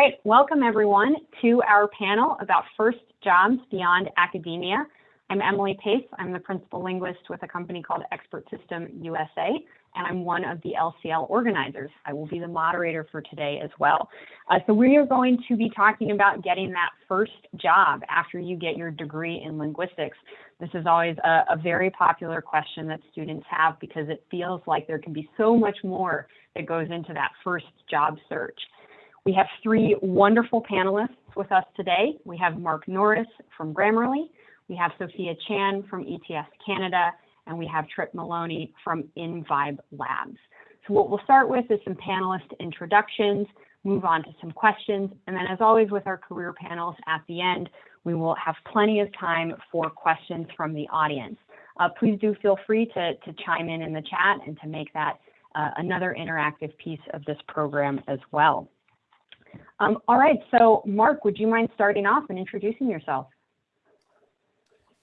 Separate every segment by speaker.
Speaker 1: All right, welcome everyone to our panel about first jobs beyond academia. I'm Emily Pace. I'm the principal linguist with a company called Expert System USA, and I'm one of the LCL organizers. I will be the moderator for today as well. Uh, so we are going to be talking about getting that first job after you get your degree in linguistics. This is always a, a very popular question that students have because it feels like there can be so much more that goes into that first job search. We have three wonderful panelists with us today. We have Mark Norris from Grammarly, we have Sophia Chan from ETS Canada, and we have Trip Maloney from InVibe Labs. So what we'll start with is some panelist introductions, move on to some questions, and then as always with our career panels at the end, we will have plenty of time for questions from the audience. Uh, please do feel free to, to chime in in the chat and to make that uh, another interactive piece of this program as well. Um, all right, so Mark, would you mind starting off and introducing yourself?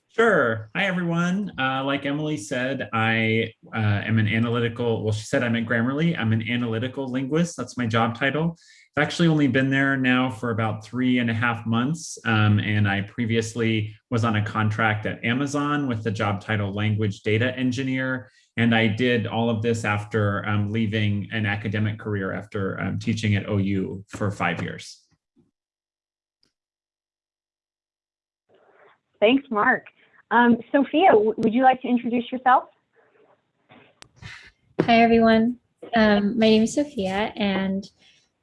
Speaker 2: Sure. Hi, everyone. Uh, like Emily said, I uh, am an analytical, well, she said I'm at Grammarly. I'm an analytical linguist. That's my job title. I've actually only been there now for about three and a half months. Um, and I previously was on a contract at Amazon with the job title language data engineer. And I did all of this after um, leaving an academic career after um, teaching at OU for five years.
Speaker 1: Thanks, Mark. Um, Sophia, would you like to introduce yourself?
Speaker 3: Hi, everyone. Um, my name is Sophia, and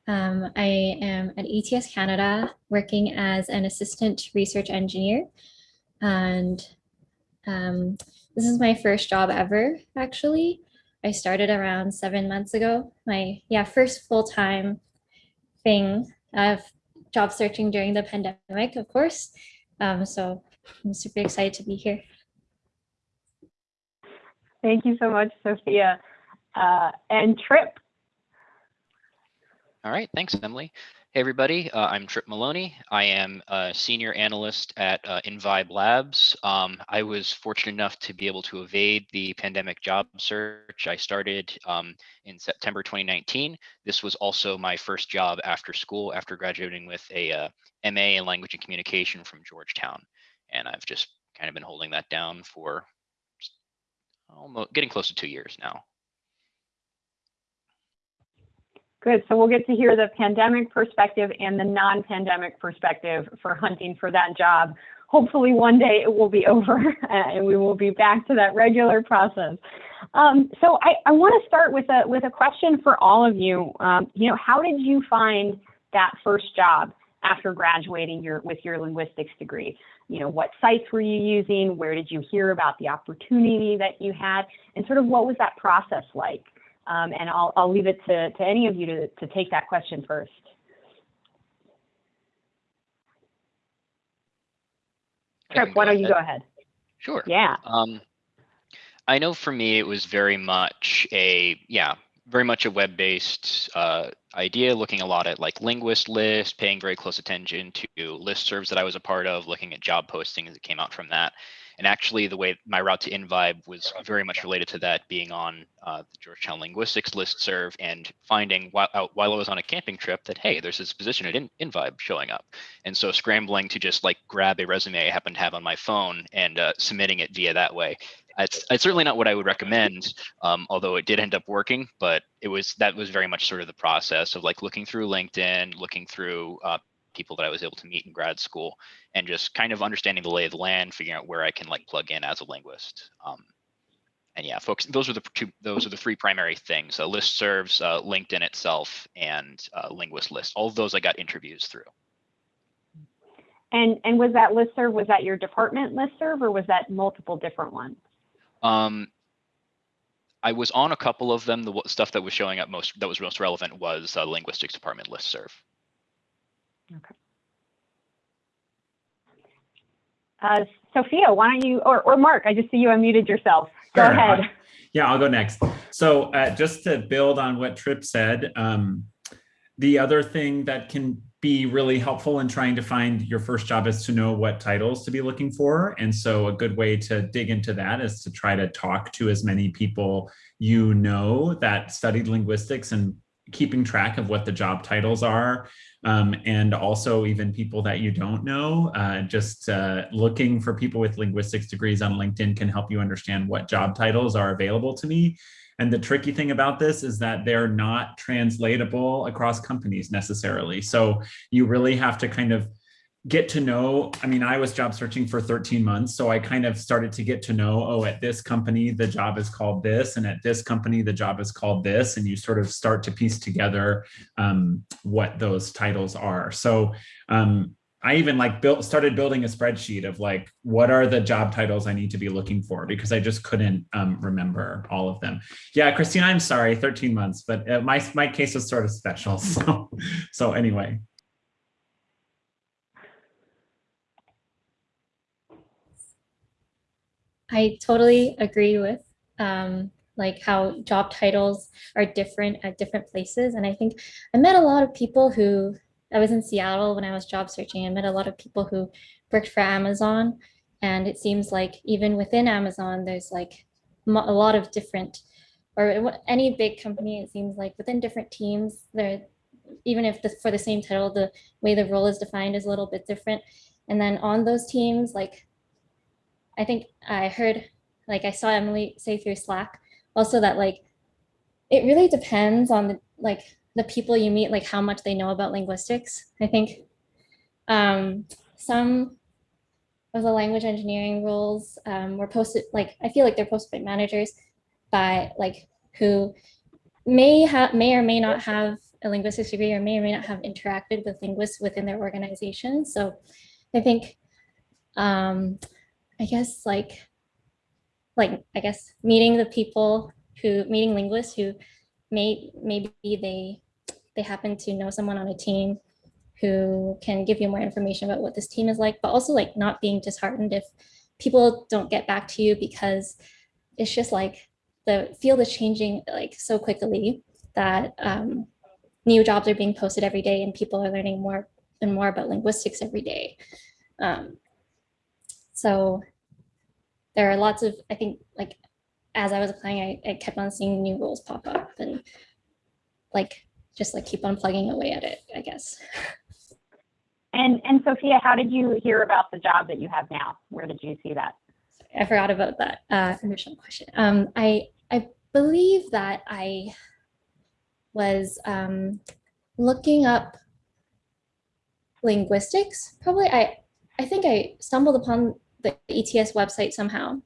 Speaker 3: um, I am at ETS Canada working as an assistant research engineer. And um, this is my first job ever, actually. I started around seven months ago. My yeah first full-time thing of job searching during the pandemic, of course. Um, so I'm super excited to be here.
Speaker 1: Thank you so much, Sophia. Uh, and Trip.
Speaker 4: All right, thanks, Emily. Hey everybody, uh, I'm Trip Maloney. I am a senior analyst at uh, InVibe Labs. Um, I was fortunate enough to be able to evade the pandemic job search. I started um, in September 2019. This was also my first job after school, after graduating with a uh, MA in Language and Communication from Georgetown. And I've just kind of been holding that down for almost getting close to two years now.
Speaker 1: Good. So we'll get to hear the pandemic perspective and the non-pandemic perspective for hunting for that job. Hopefully one day it will be over and we will be back to that regular process. Um, so I, I want to start with a with a question for all of you. Um, you know, how did you find that first job after graduating your with your linguistics degree? You know, what sites were you using? Where did you hear about the opportunity that you had? And sort of what was that process like? Um, and I'll, I'll leave it to, to any of you to, to take that question first. Trip, why don't you go ahead?
Speaker 4: Sure.
Speaker 1: Yeah.
Speaker 4: Um, I know for me, it was very much a, yeah, very much a web-based uh, idea, looking a lot at like linguist list, paying very close attention to listservs that I was a part of, looking at job postings that came out from that. And actually, the way my route to InVibe was very much related to that being on uh, the Georgetown Linguistics list serve and finding while, while I was on a camping trip that, hey, there's this position at In InVibe showing up. And so scrambling to just like grab a resume I happen to have on my phone and uh, submitting it via that way. It's, it's, certainly not what I would recommend, um, although it did end up working, but it was that was very much sort of the process of like looking through LinkedIn, looking through uh, people that I was able to meet in grad school and just kind of understanding the lay of the land, figuring out where I can like plug in as a linguist. Um, and yeah, folks, those are the two, those are the three primary things: uh, list serves, uh, LinkedIn itself, and uh, linguist list. All of those I got interviews through.
Speaker 1: And and was that listserv was that your department listserv or was that multiple different ones?
Speaker 4: Um, I was on a couple of them. The stuff that was showing up most that was most relevant was uh, linguistics department listserv.
Speaker 1: Okay. Uh, Sophia, why don't you, or, or Mark, I just see you unmuted yourself. Go sure. ahead.
Speaker 2: yeah, I'll go next. So uh, just to build on what Trip said, um, the other thing that can be really helpful in trying to find your first job is to know what titles to be looking for. And so a good way to dig into that is to try to talk to as many people you know that studied linguistics and keeping track of what the job titles are um, and also even people that you don't know. Uh, just uh, looking for people with linguistics degrees on LinkedIn can help you understand what job titles are available to me. And the tricky thing about this is that they're not translatable across companies necessarily. So you really have to kind of get to know, I mean, I was job searching for 13 months, so I kind of started to get to know, oh, at this company, the job is called this, and at this company, the job is called this, and you sort of start to piece together um, what those titles are. So um, I even like built started building a spreadsheet of like, what are the job titles I need to be looking for? Because I just couldn't um, remember all of them. Yeah, Christina, I'm sorry, 13 months, but uh, my, my case is sort of special. So, so anyway.
Speaker 3: I totally agree with um, like how job titles are different at different places. And I think I met a lot of people who, I was in Seattle when I was job searching, I met a lot of people who worked for Amazon. And it seems like even within Amazon, there's like a lot of different, or any big company, it seems like within different teams, there, even if the, for the same title, the way the role is defined is a little bit different. And then on those teams, like I think I heard, like I saw Emily say through Slack also that like, it really depends on the, like the people you meet, like how much they know about linguistics. I think um, some of the language engineering roles um, were posted, like I feel like they're posted by managers by like who may have may or may not have a linguistics degree or may or may not have interacted with linguists within their organization. So I think um, I guess like, like, I guess meeting the people who, meeting linguists who may, maybe they, they happen to know someone on a team who can give you more information about what this team is like, but also like not being disheartened if people don't get back to you because it's just like the field is changing like so quickly that um, new jobs are being posted every day and people are learning more and more about linguistics every day. Um, so there are lots of, I think, like, as I was applying, I, I kept on seeing new roles pop up and like, just like keep on plugging away at it, I guess.
Speaker 1: And, and Sophia, how did you hear about the job that you have now? Where did you see that?
Speaker 3: I forgot about that uh, original question. Um, I, I believe that I was um, looking up linguistics. Probably I, I think I stumbled upon the ETS website somehow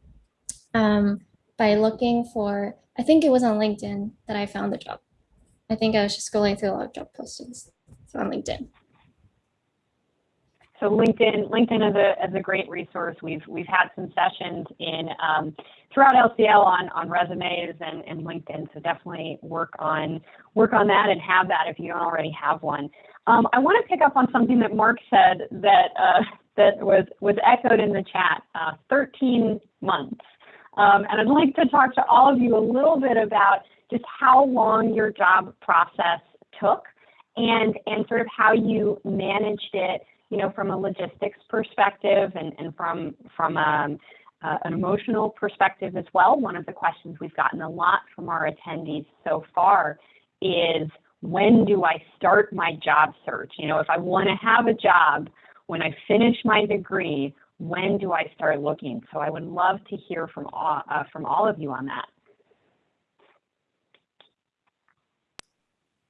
Speaker 3: um, by looking for, I think it was on LinkedIn that I found the job. I think I was just scrolling through a lot of job postings so on LinkedIn.
Speaker 1: So LinkedIn, LinkedIn is a, is a great resource. We've we've had some sessions in um, throughout LCL on on resumes and, and LinkedIn. So definitely work on work on that and have that if you don't already have one. Um, I want to pick up on something that Mark said that uh, that was, was echoed in the chat, uh, 13 months. Um, and I'd like to talk to all of you a little bit about just how long your job process took and, and sort of how you managed it, you know, from a logistics perspective and, and from, from um, uh, an emotional perspective as well. One of the questions we've gotten a lot from our attendees so far is when do I start my job search? You know, if I want to have a job, when I finish my degree, when do I start looking? So I would love to hear from all, uh, from all of you on that.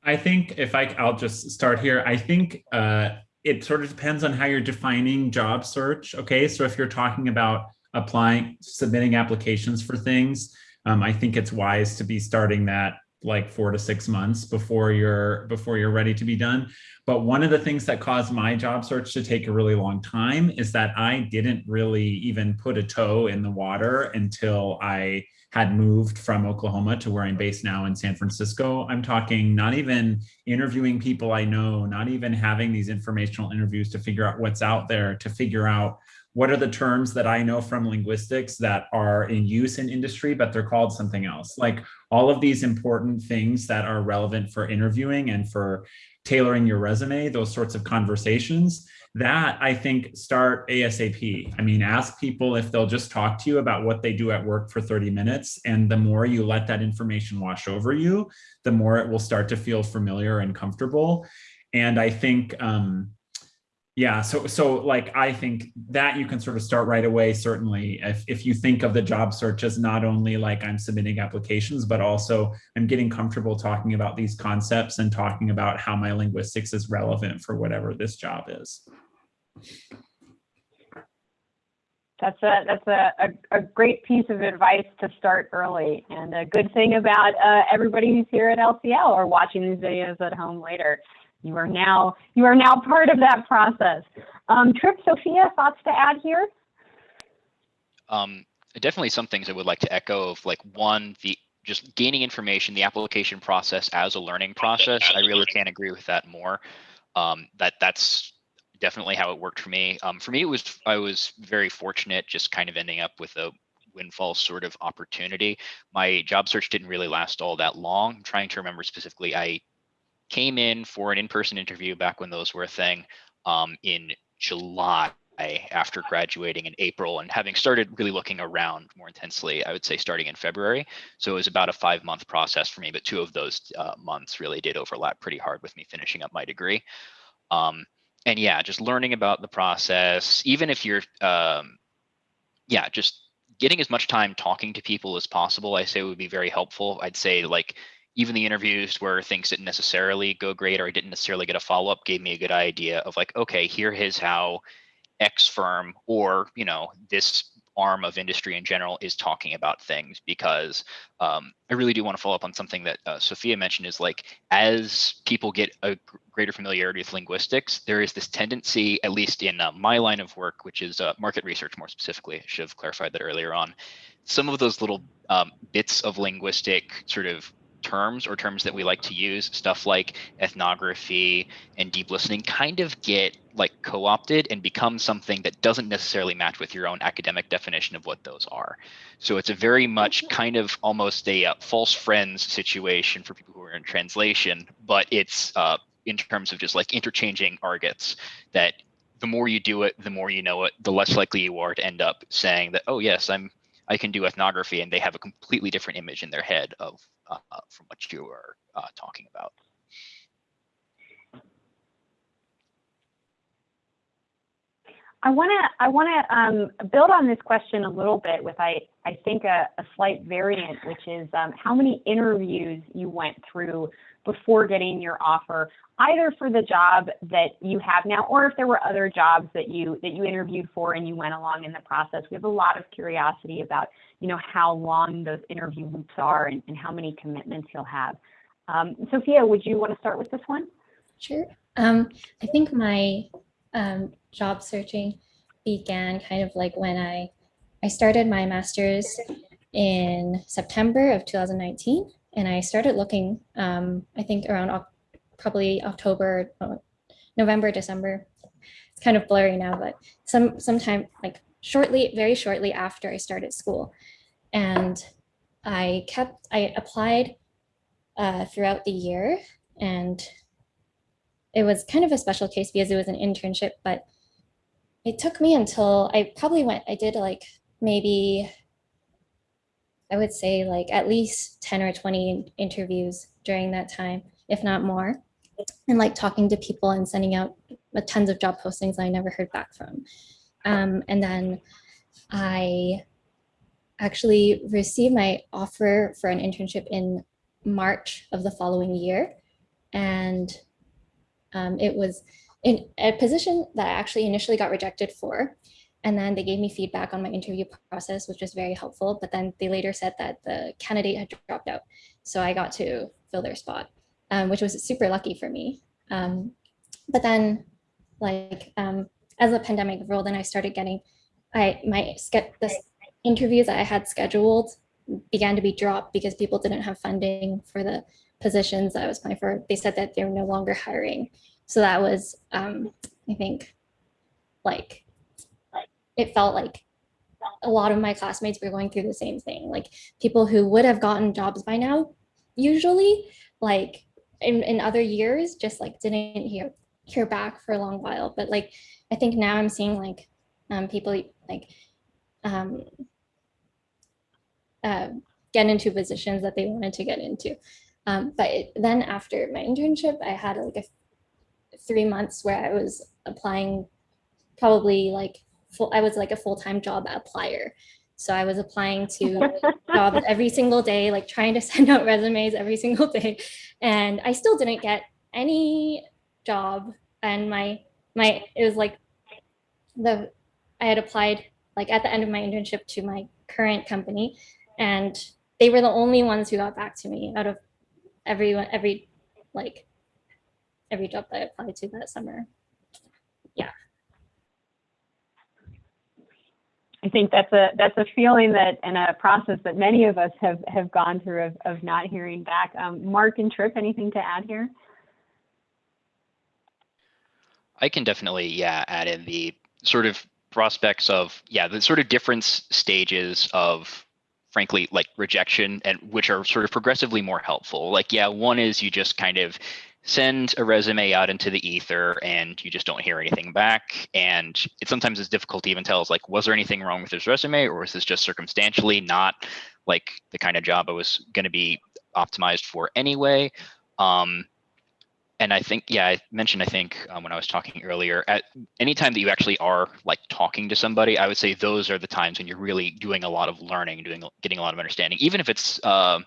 Speaker 2: I think if I, I'll just start here. I think uh, it sort of depends on how you're defining job search. Okay, so if you're talking about applying, submitting applications for things, um, I think it's wise to be starting that like four to six months before you're before you're ready to be done. But one of the things that caused my job search to take a really long time is that I didn't really even put a toe in the water until I had moved from Oklahoma to where I'm based now in San Francisco. I'm talking not even interviewing people I know, not even having these informational interviews to figure out what's out there, to figure out what are the terms that I know from linguistics that are in use in industry, but they're called something else. Like all of these important things that are relevant for interviewing and for tailoring your resume, those sorts of conversations, that I think start ASAP. I mean, ask people if they'll just talk to you about what they do at work for 30 minutes. And the more you let that information wash over you, the more it will start to feel familiar and comfortable. And I think, um, yeah, so so like I think that you can sort of start right away, certainly, if, if you think of the job search as not only like I'm submitting applications, but also I'm getting comfortable talking about these concepts and talking about how my linguistics is relevant for whatever this job is.
Speaker 1: That's a that's a, a, a, great piece of advice to start early, and a good thing about uh, everybody who's here at LCL or watching these videos at home later. You are now you are now part of that process. Um, Trip, Sophia, thoughts to add here?
Speaker 4: Um, definitely some things I would like to echo of like one, the just gaining information, the application process as a learning process. I really can't agree with that more. Um, that that's definitely how it worked for me. Um, for me, it was I was very fortunate, just kind of ending up with a windfall sort of opportunity. My job search didn't really last all that long. I'm trying to remember specifically. I came in for an in-person interview back when those were a thing um, in July after graduating in April and having started really looking around more intensely, I would say starting in February. So it was about a five month process for me, but two of those uh, months really did overlap pretty hard with me finishing up my degree. Um, and yeah, just learning about the process, even if you're, um, yeah, just getting as much time talking to people as possible, I say would be very helpful. I'd say like even the interviews where things didn't necessarily go great or I didn't necessarily get a follow up gave me a good idea of like, okay, here is how X firm or, you know, this arm of industry in general is talking about things because um, I really do want to follow up on something that uh, Sophia mentioned is like as people get a greater familiarity with linguistics, there is this tendency, at least in uh, my line of work, which is uh, market research more specifically, I should have clarified that earlier on, some of those little um, bits of linguistic sort of terms or terms that we like to use, stuff like ethnography and deep listening kind of get like co-opted and become something that doesn't necessarily match with your own academic definition of what those are. So it's a very much kind of almost a uh, false friends situation for people who are in translation, but it's uh, in terms of just like interchanging argets that the more you do it, the more you know it, the less likely you are to end up saying that, oh yes, I'm I can do ethnography and they have a completely different image in their head of uh, from what you are uh, talking about.
Speaker 1: I want to I want to um, build on this question a little bit with I I think a, a slight variant, which is um, how many interviews you went through before getting your offer, either for the job that you have now, or if there were other jobs that you that you interviewed for and you went along in the process. We have a lot of curiosity about you know how long those interview loops are and, and how many commitments you'll have. Um, Sophia, would you want to start with this one?
Speaker 3: Sure. Um, I think my um, job searching began kind of like when I I started my master's in September of 2019, and I started looking, um, I think around probably October, uh, November, December. It's kind of blurry now, but some sometime like shortly, very shortly after I started school, and I kept I applied uh, throughout the year, and it was kind of a special case because it was an internship, but it took me until I probably went, I did like maybe, I would say like at least 10 or 20 interviews during that time, if not more. And like talking to people and sending out tons of job postings I never heard back from. Um, and then I actually received my offer for an internship in March of the following year. And um, it was in a position that I actually initially got rejected for. And then they gave me feedback on my interview process, which was very helpful. But then they later said that the candidate had dropped out. So I got to fill their spot, um, which was super lucky for me. Um, but then like um, as the pandemic rolled in, I started getting, I my the interviews that I had scheduled began to be dropped because people didn't have funding for the positions that I was applying for, they said that they're no longer hiring. So that was, um, I think, like it felt like a lot of my classmates were going through the same thing. Like people who would have gotten jobs by now, usually, like in, in other years, just like didn't hear hear back for a long while. But like I think now I'm seeing like um, people like um, uh, get into positions that they wanted to get into. Um, but it, then after my internship, I had like a three months where I was applying probably like full, I was like a full-time job applier. So I was applying to jobs every single day, like trying to send out resumes every single day. And I still didn't get any job. And my, my, it was like the, I had applied like at the end of my internship to my current company and they were the only ones who got back to me out of everyone, every, like every job that I applied to that summer.
Speaker 1: I think that's a that's a feeling that and a process that many of us have have gone through of, of not hearing back. Um, Mark and Trip, anything to add here?
Speaker 4: I can definitely, yeah, add in the sort of prospects of, yeah, the sort of different stages of frankly, like rejection and which are sort of progressively more helpful. Like, yeah, one is you just kind of send a resume out into the ether and you just don't hear anything back. And it sometimes is difficult to even tell is like, was there anything wrong with this resume or was this just circumstantially not like the kind of job I was going to be optimized for anyway? Um, and I think, yeah, I mentioned, I think um, when I was talking earlier, at any time that you actually are like talking to somebody, I would say those are the times when you're really doing a lot of learning, doing, getting a lot of understanding. Even if it's, uh,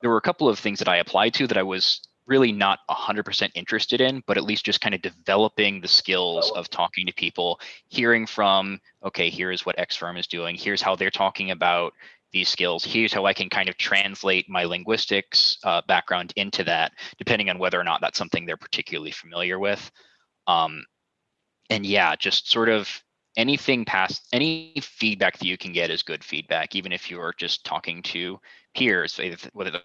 Speaker 4: there were a couple of things that I applied to that I was really not 100% interested in, but at least just kind of developing the skills of talking to people, hearing from, okay, here's what X firm is doing, here's how they're talking about these skills, here's how I can kind of translate my linguistics uh, background into that, depending on whether or not that's something they're particularly familiar with. Um, and yeah, just sort of anything past any feedback that you can get is good feedback, even if you're just talking to peers, whether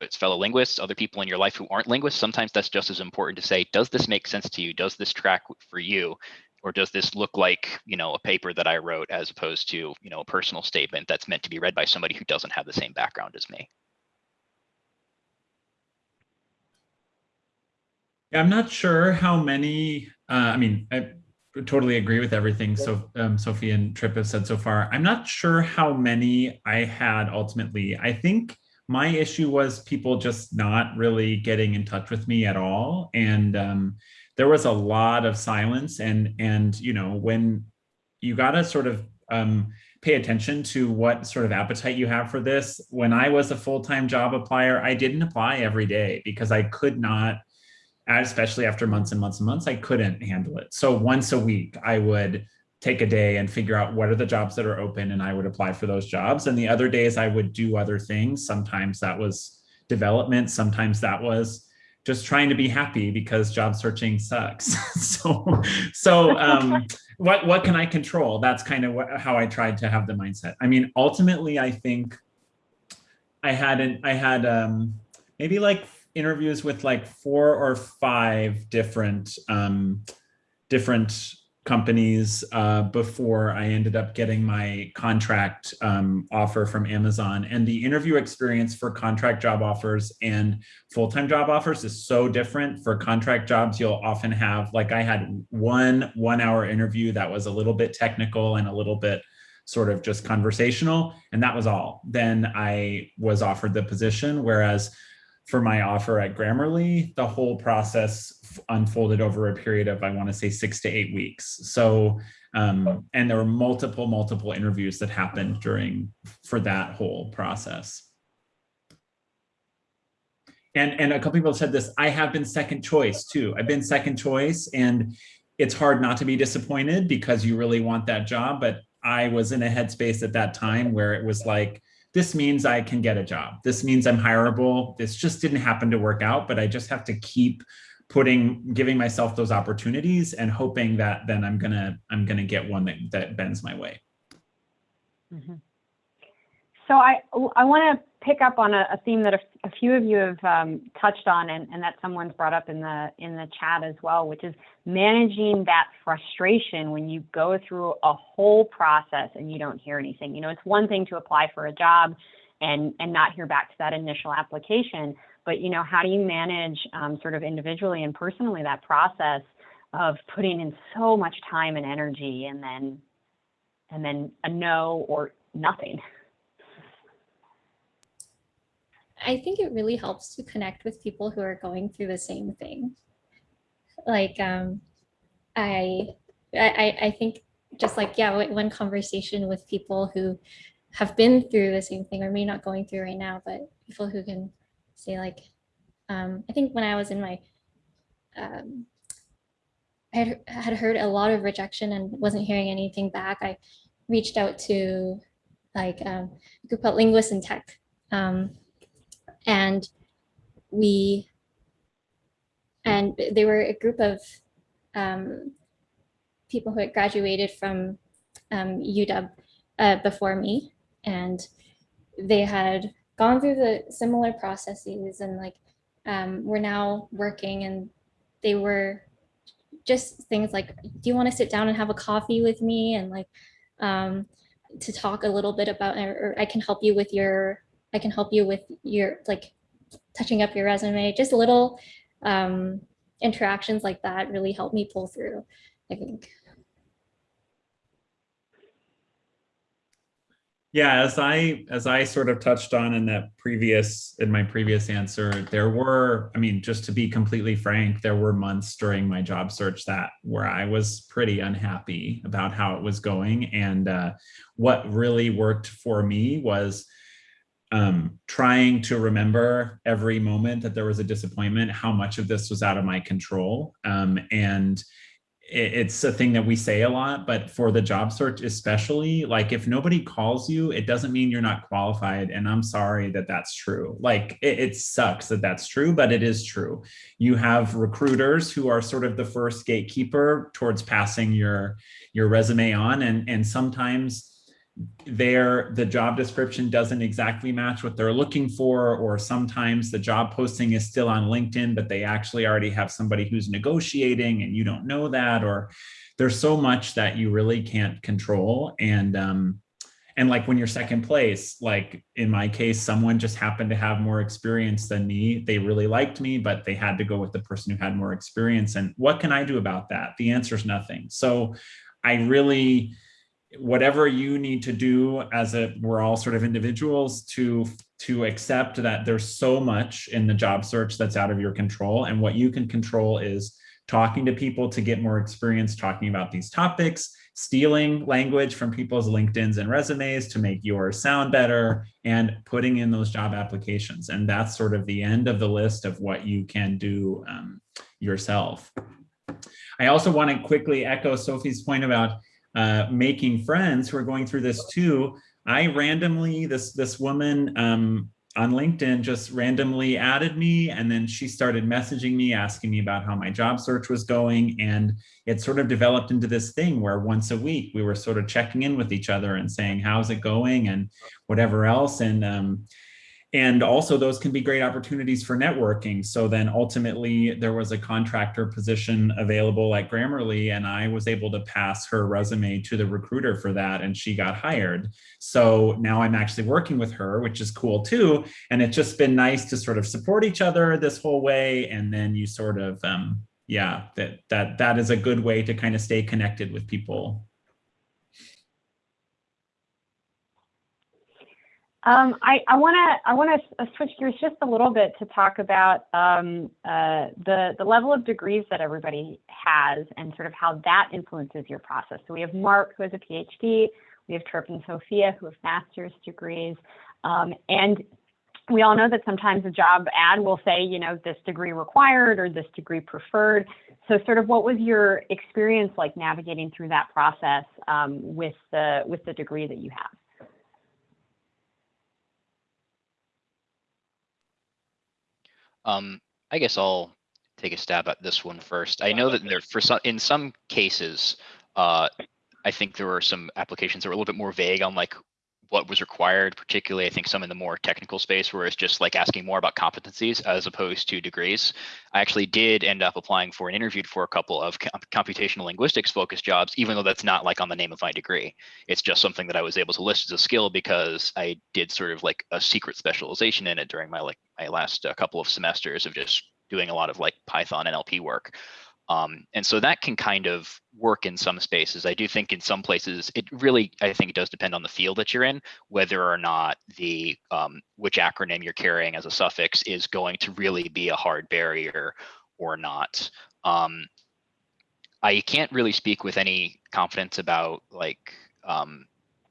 Speaker 4: it's fellow linguists, other people in your life who aren't linguists, sometimes that's just as important to say, does this make sense to you? Does this track for you? Or does this look like, you know, a paper that I wrote as opposed to, you know, a personal statement that's meant to be read by somebody who doesn't have the same background as me?
Speaker 2: Yeah, I'm not sure how many, uh, I mean, I totally agree with everything so um, Sophie and Trip have said so far. I'm not sure how many I had ultimately. I think my issue was people just not really getting in touch with me at all. And um, there was a lot of silence and, and, you know, when you got to sort of um, pay attention to what sort of appetite you have for this. When I was a full-time job applier, I didn't apply every day because I could not, especially after months and months and months, I couldn't handle it. So once a week, I would take a day and figure out what are the jobs that are open and I would apply for those jobs. And the other days I would do other things. Sometimes that was development. Sometimes that was just trying to be happy because job searching sucks. so, so um, what, what can I control? That's kind of what, how I tried to have the mindset. I mean, ultimately, I think I had, an, I had um, maybe like interviews with like four or five different, um, different companies uh, before I ended up getting my contract um, offer from Amazon. And the interview experience for contract job offers and full-time job offers is so different. For contract jobs, you'll often have, like I had one one hour interview that was a little bit technical and a little bit sort of just conversational. And that was all. Then I was offered the position. Whereas for my offer at Grammarly, the whole process unfolded over a period of, I want to say six to eight weeks. So, um, and there were multiple, multiple interviews that happened during, for that whole process. And, and a couple people said this, I have been second choice too. I've been second choice and it's hard not to be disappointed because you really want that job. But I was in a headspace at that time where it was like, this means I can get a job. This means I'm hireable. This just didn't happen to work out, but I just have to keep putting, giving myself those opportunities and hoping that then I'm gonna, I'm gonna get one that, that bends my way.
Speaker 1: Mm -hmm. So I, I want to pick up on a, a theme that a, a few of you have um, touched on and, and that someone's brought up in the in the chat as well, which is managing that frustration when you go through a whole process and you don't hear anything. You know, it's one thing to apply for a job and and not hear back to that initial application, but you know, how do you manage um, sort of individually and personally that process of putting in so much time and energy and then and then a no or nothing.
Speaker 3: I think it really helps to connect with people who are going through the same thing. Like, um, I, I, I think just like, yeah, one conversation with people who have been through the same thing or maybe not going through right now, but people who can say like, um, I think when I was in my, um, I had, heard a lot of rejection and wasn't hearing anything back. I reached out to like um, a group called Linguists in Tech. Um, and we, and they were a group of um, people who had graduated from um, UW uh, before me. And they had gone through the similar processes and like um, we're now working and they were just things like, do you want to sit down and have a coffee with me? And like, um, to talk a little bit about, or, or I can help you with your, I can help you with your, like, touching up your resume, just little um, interactions like that really help me pull through, I think.
Speaker 2: Yeah, as I as I sort of touched on in that previous in my previous answer, there were, I mean, just to be completely frank, there were months during my job search that where I was pretty unhappy about how it was going. And uh, what really worked for me was um, trying to remember every moment that there was a disappointment, how much of this was out of my control. Um, and it's a thing that we say a lot, but for the job search, especially like if nobody calls you, it doesn't mean you're not qualified. And I'm sorry that that's true. Like it, it, sucks that that's true, but it is true. You have recruiters who are sort of the first gatekeeper towards passing your, your resume on. And, and sometimes there the job description doesn't exactly match what they're looking for or sometimes the job posting is still on linkedin but they actually already have somebody who's negotiating and you don't know that or there's so much that you really can't control. And um and like when you're second place like in my case someone just happened to have more experience than me. They really liked me but they had to go with the person who had more experience. And what can i do about that? The answer is nothing. So i really whatever you need to do as a we're all sort of individuals to to accept that there's so much in the job search that's out of your control. And what you can control is talking to people to get more experience talking about these topics stealing language from people's linkedins and resumes to make yours sound better and putting in those job applications. And that's sort of the end of the list of what you can do um, yourself. I also want to quickly echo sophie's point about uh, making friends who are going through this too. I randomly, this, this woman um, on LinkedIn just randomly added me and then she started messaging me asking me about how my job search was going and it sort of developed into this thing where once a week we were sort of checking in with each other and saying how's it going and whatever else and um, and also those can be great opportunities for networking. So then ultimately there was a contractor position available at Grammarly and I was able to pass her resume to the recruiter for that and she got hired. So now I'm actually working with her, which is cool too. And it's just been nice to sort of support each other this whole way. And then you sort of, um, yeah, that, that, that is a good way to kind of stay connected with people
Speaker 1: Um, I, want to I want to switch gears just a little bit to talk about um, uh, the the level of degrees that everybody has and sort of how that influences your process. So we have Mark who has a PhD, we have Trip and Sophia who have master's degrees, um, and we all know that sometimes a job ad will say, you know, this degree required or this degree preferred. So sort of what was your experience like navigating through that process um, with the with the degree that you have?
Speaker 4: Um, I guess I'll take a stab at this one first. I know that there for some in some cases, uh, I think there were some applications that were a little bit more vague on like what was required, particularly I think some in the more technical space where it's just like asking more about competencies as opposed to degrees. I actually did end up applying for and interviewed for a couple of com computational linguistics focused jobs, even though that's not like on the name of my degree. It's just something that I was able to list as a skill because I did sort of like a secret specialization in it during my like my last uh, couple of semesters of just doing a lot of like Python NLP work. Um, and so that can kind of work in some spaces. I do think in some places, it really, I think it does depend on the field that you're in, whether or not the um, which acronym you're carrying as a suffix is going to really be a hard barrier or not. Um, I can't really speak with any confidence about like um,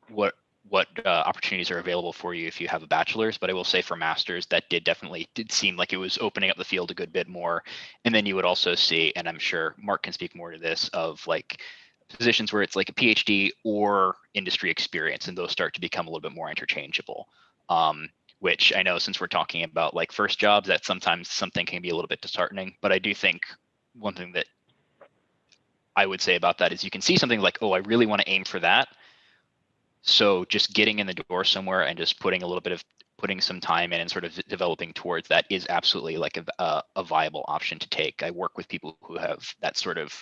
Speaker 4: what what uh, opportunities are available for you if you have a bachelor's but i will say for masters that did definitely did seem like it was opening up the field a good bit more. And then you would also see and i'm sure mark can speak more to this of like positions where it's like a phd or industry experience and those start to become a little bit more interchangeable. Um, which i know since we're talking about like first jobs that sometimes something can be a little bit disheartening but i do think one thing that i would say about that is you can see something like oh i really want to aim for that so just getting in the door somewhere and just putting a little bit of putting some time in and sort of developing towards that is absolutely like a, a, a viable option to take. I work with people who have that sort of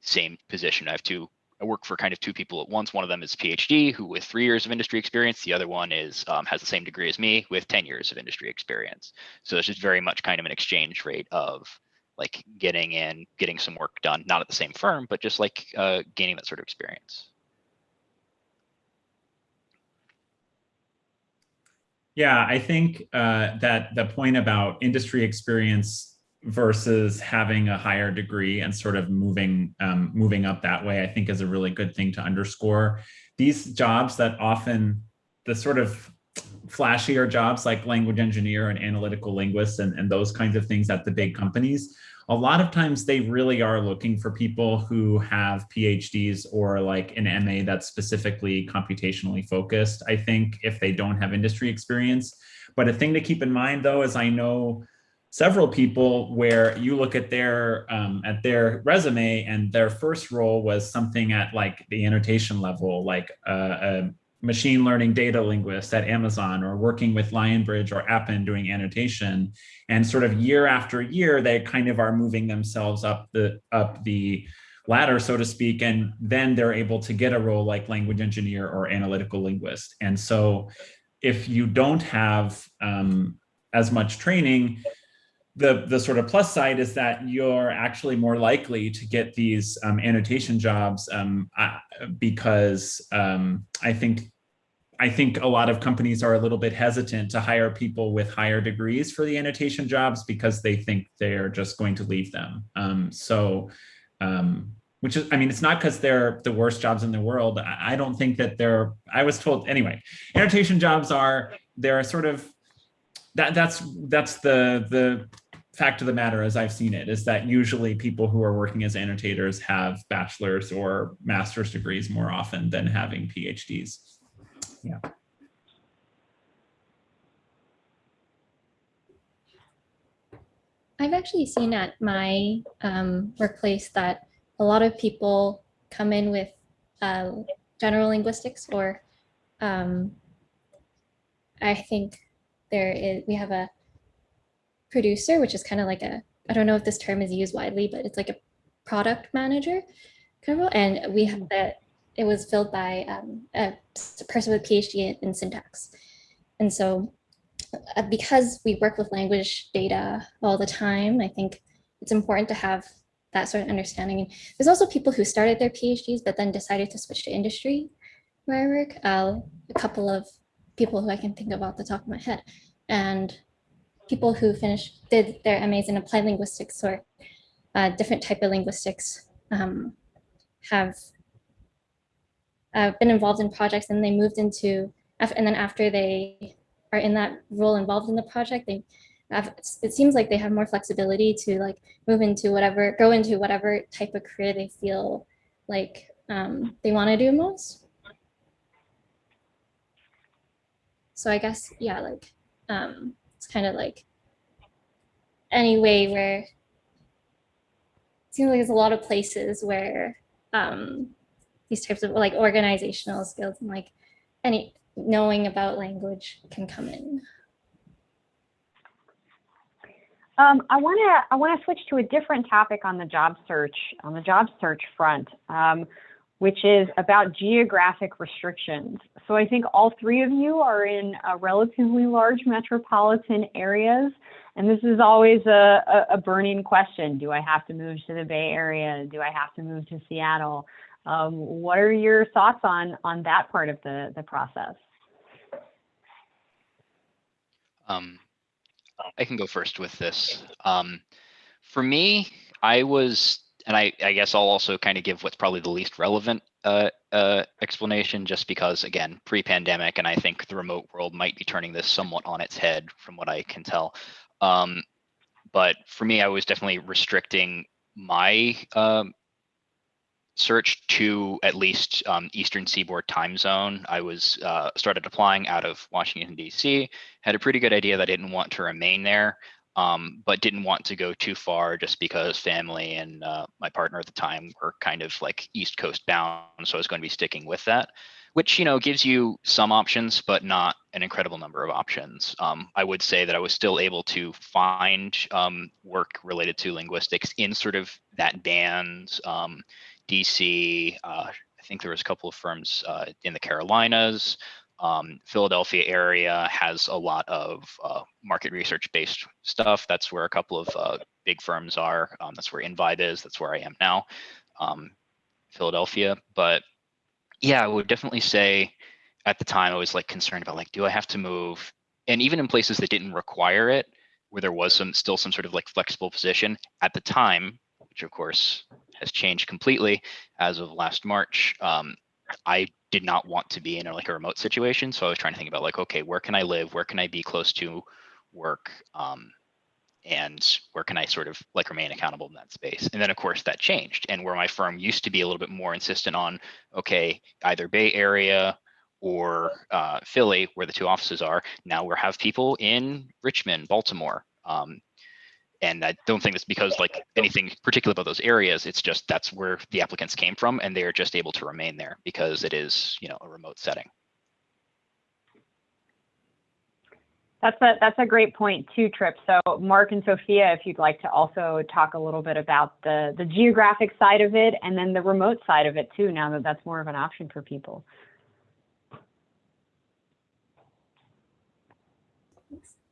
Speaker 4: same position. I have two, I work for kind of two people at once. One of them is PhD who with three years of industry experience. The other one is um, has the same degree as me with 10 years of industry experience. So it's just very much kind of an exchange rate of like getting in, getting some work done, not at the same firm, but just like uh, gaining that sort of experience.
Speaker 2: Yeah, I think uh, that the point about industry experience versus having a higher degree and sort of moving um, moving up that way, I think is a really good thing to underscore. These jobs that often the sort of flashier jobs like language engineer and analytical linguists and, and those kinds of things at the big companies a lot of times they really are looking for people who have PhDs or like an MA that's specifically computationally focused, I think, if they don't have industry experience. But a thing to keep in mind, though, is I know several people where you look at their um, at their resume and their first role was something at like the annotation level, like uh, a machine learning data linguist at Amazon or working with Lionbridge or Appen doing annotation. And sort of year after year, they kind of are moving themselves up the up the ladder, so to speak, and then they're able to get a role like language engineer or analytical linguist. And so if you don't have um, as much training, the, the sort of plus side is that you're actually more likely to get these um, annotation jobs um, because um, I think I think a lot of companies are a little bit hesitant to hire people with higher degrees for the annotation jobs because they think they're just going to leave them. Um, so, um, which is, I mean, it's not because they're the worst jobs in the world. I, I don't think that they're, I was told, anyway, annotation jobs are, they're sort of, that that's that's the the fact of the matter as I've seen it is that usually people who are working as annotators have bachelor's or master's degrees more often than having PhDs. Yeah.
Speaker 3: I've actually seen at my um, workplace that a lot of people come in with uh, general linguistics or um, I think there is, we have a producer, which is kind of like a, I don't know if this term is used widely, but it's like a product manager kind of role. And we have that, it was filled by um, a person with PhD in syntax. And so uh, because we work with language data all the time, I think it's important to have that sort of understanding. And there's also people who started their PhDs, but then decided to switch to industry where I work. Uh, a couple of people who I can think of off the top of my head. And people who finished did their MAs in applied linguistics or uh, different type of linguistics um, have uh, been involved in projects and they moved into and then after they are in that role involved in the project they have, it seems like they have more flexibility to like move into whatever go into whatever type of career they feel like um, they want to do most. So I guess yeah like um, it's kind of like any way where it seems like there's a lot of places where um, these types of like organizational skills and like any knowing about language can come in.
Speaker 1: Um, I want to I want to switch to a different topic on the job search on the job search front, um, which is about geographic restrictions. So I think all three of you are in uh, relatively large metropolitan areas, and this is always a, a, a, burning question: Do I have to move to the Bay Area? Do I have to move to Seattle? Um, what are your thoughts on on that part of the the process?
Speaker 4: Um, I can go first with this. Um, for me, I was, and I, I guess I'll also kind of give what's probably the least relevant uh, uh, explanation, just because again, pre-pandemic, and I think the remote world might be turning this somewhat on its head, from what I can tell. Um, but for me, I was definitely restricting my um, search to at least um, Eastern Seaboard time zone. I was uh, started applying out of Washington D.C. Had a pretty good idea that I didn't want to remain there, um, but didn't want to go too far just because family and uh, my partner at the time were kind of like East Coast bound, so I was going to be sticking with that. Which you know gives you some options, but not an incredible number of options. Um, I would say that I was still able to find um, work related to linguistics in sort of that band um, DC. Uh, I think there was a couple of firms uh, in the Carolinas. Um, Philadelphia area has a lot of uh, market research based stuff. That's where a couple of uh, big firms are. Um, that's where Invibe is. That's where I am now, um, Philadelphia. But yeah, I would definitely say at the time I was like concerned about like, do I have to move? And even in places that didn't require it, where there was some still some sort of like flexible position at the time, which of course has changed completely as of last March. Um, I did not want to be in a, like a remote situation. So I was trying to think about like, okay, where can I live? Where can I be close to work? Um, and where can I sort of like remain accountable in that space? And then of course that changed. And where my firm used to be a little bit more insistent on, okay, either Bay Area or uh, Philly, where the two offices are, now we have people in Richmond, Baltimore, um, and I don't think it's because like anything particular about those areas. It's just that's where the applicants came from, and they are just able to remain there because it is, you know, a remote setting.
Speaker 1: That's a that's a great point too, Trip. So Mark and Sophia, if you'd like to also talk a little bit about the the geographic side of it and then the remote side of it too, now that that's more of an option for people.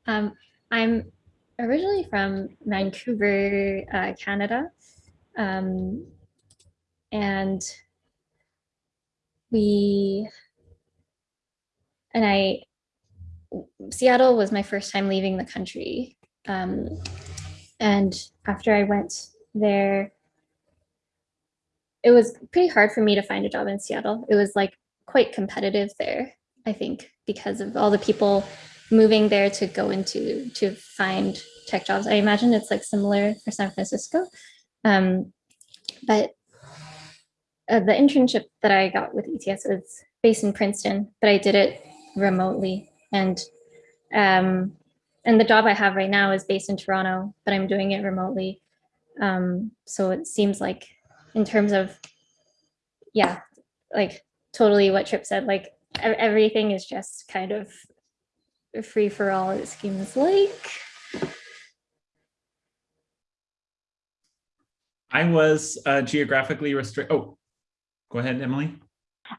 Speaker 3: Um, I'm originally from Vancouver, uh, Canada. Um, and we, and I, Seattle was my first time leaving the country. Um, and after I went there, it was pretty hard for me to find a job in Seattle. It was like quite competitive there, I think, because of all the people moving there to go into to find tech jobs. I imagine it's like similar for San Francisco. Um, but uh, the internship that I got with ETS was based in Princeton, but I did it remotely. And um, and the job I have right now is based in Toronto, but I'm doing it remotely. Um, so it seems like in terms of, yeah, like totally what Trip said, like everything is just kind of free for all, it seems like.
Speaker 2: I was uh, geographically restricted. Oh, go ahead, Emily.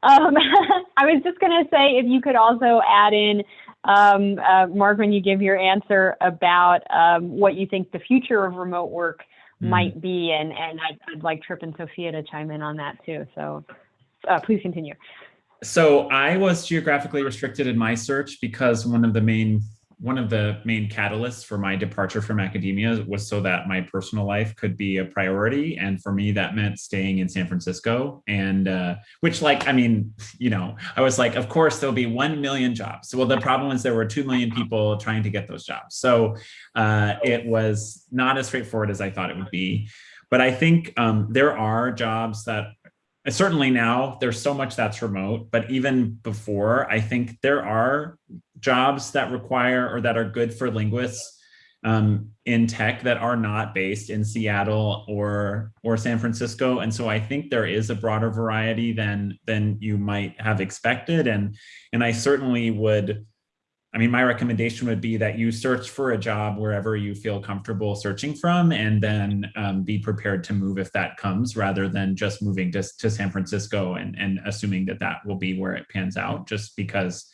Speaker 1: Um, I was just going to say if you could also add in, um, uh, Mark, when you give your answer about um, what you think the future of remote work mm. might be, and and I'd, I'd, like Trip and Sophia to chime in on that too. So uh, please continue.
Speaker 2: So I was geographically restricted in my search because one of the main one of the main catalysts for my departure from academia was so that my personal life could be a priority. And for me that meant staying in san francisco. And uh, which like i mean you know i was like of course there'll be 1 million jobs. Well the problem is there were 2 million people trying to get those jobs. So uh, it was not as straightforward as i thought it would be. But i think um, there are jobs that certainly now there's so much that's remote, but even before, I think there are jobs that require or that are good for linguists um, in tech that are not based in Seattle or or San Francisco, and so I think there is a broader variety than than you might have expected, and and I certainly would. I mean, my recommendation would be that you search for a job wherever you feel comfortable searching from, and then um, be prepared to move if that comes, rather than just moving to, to San Francisco and, and assuming that that will be where it pans out, just because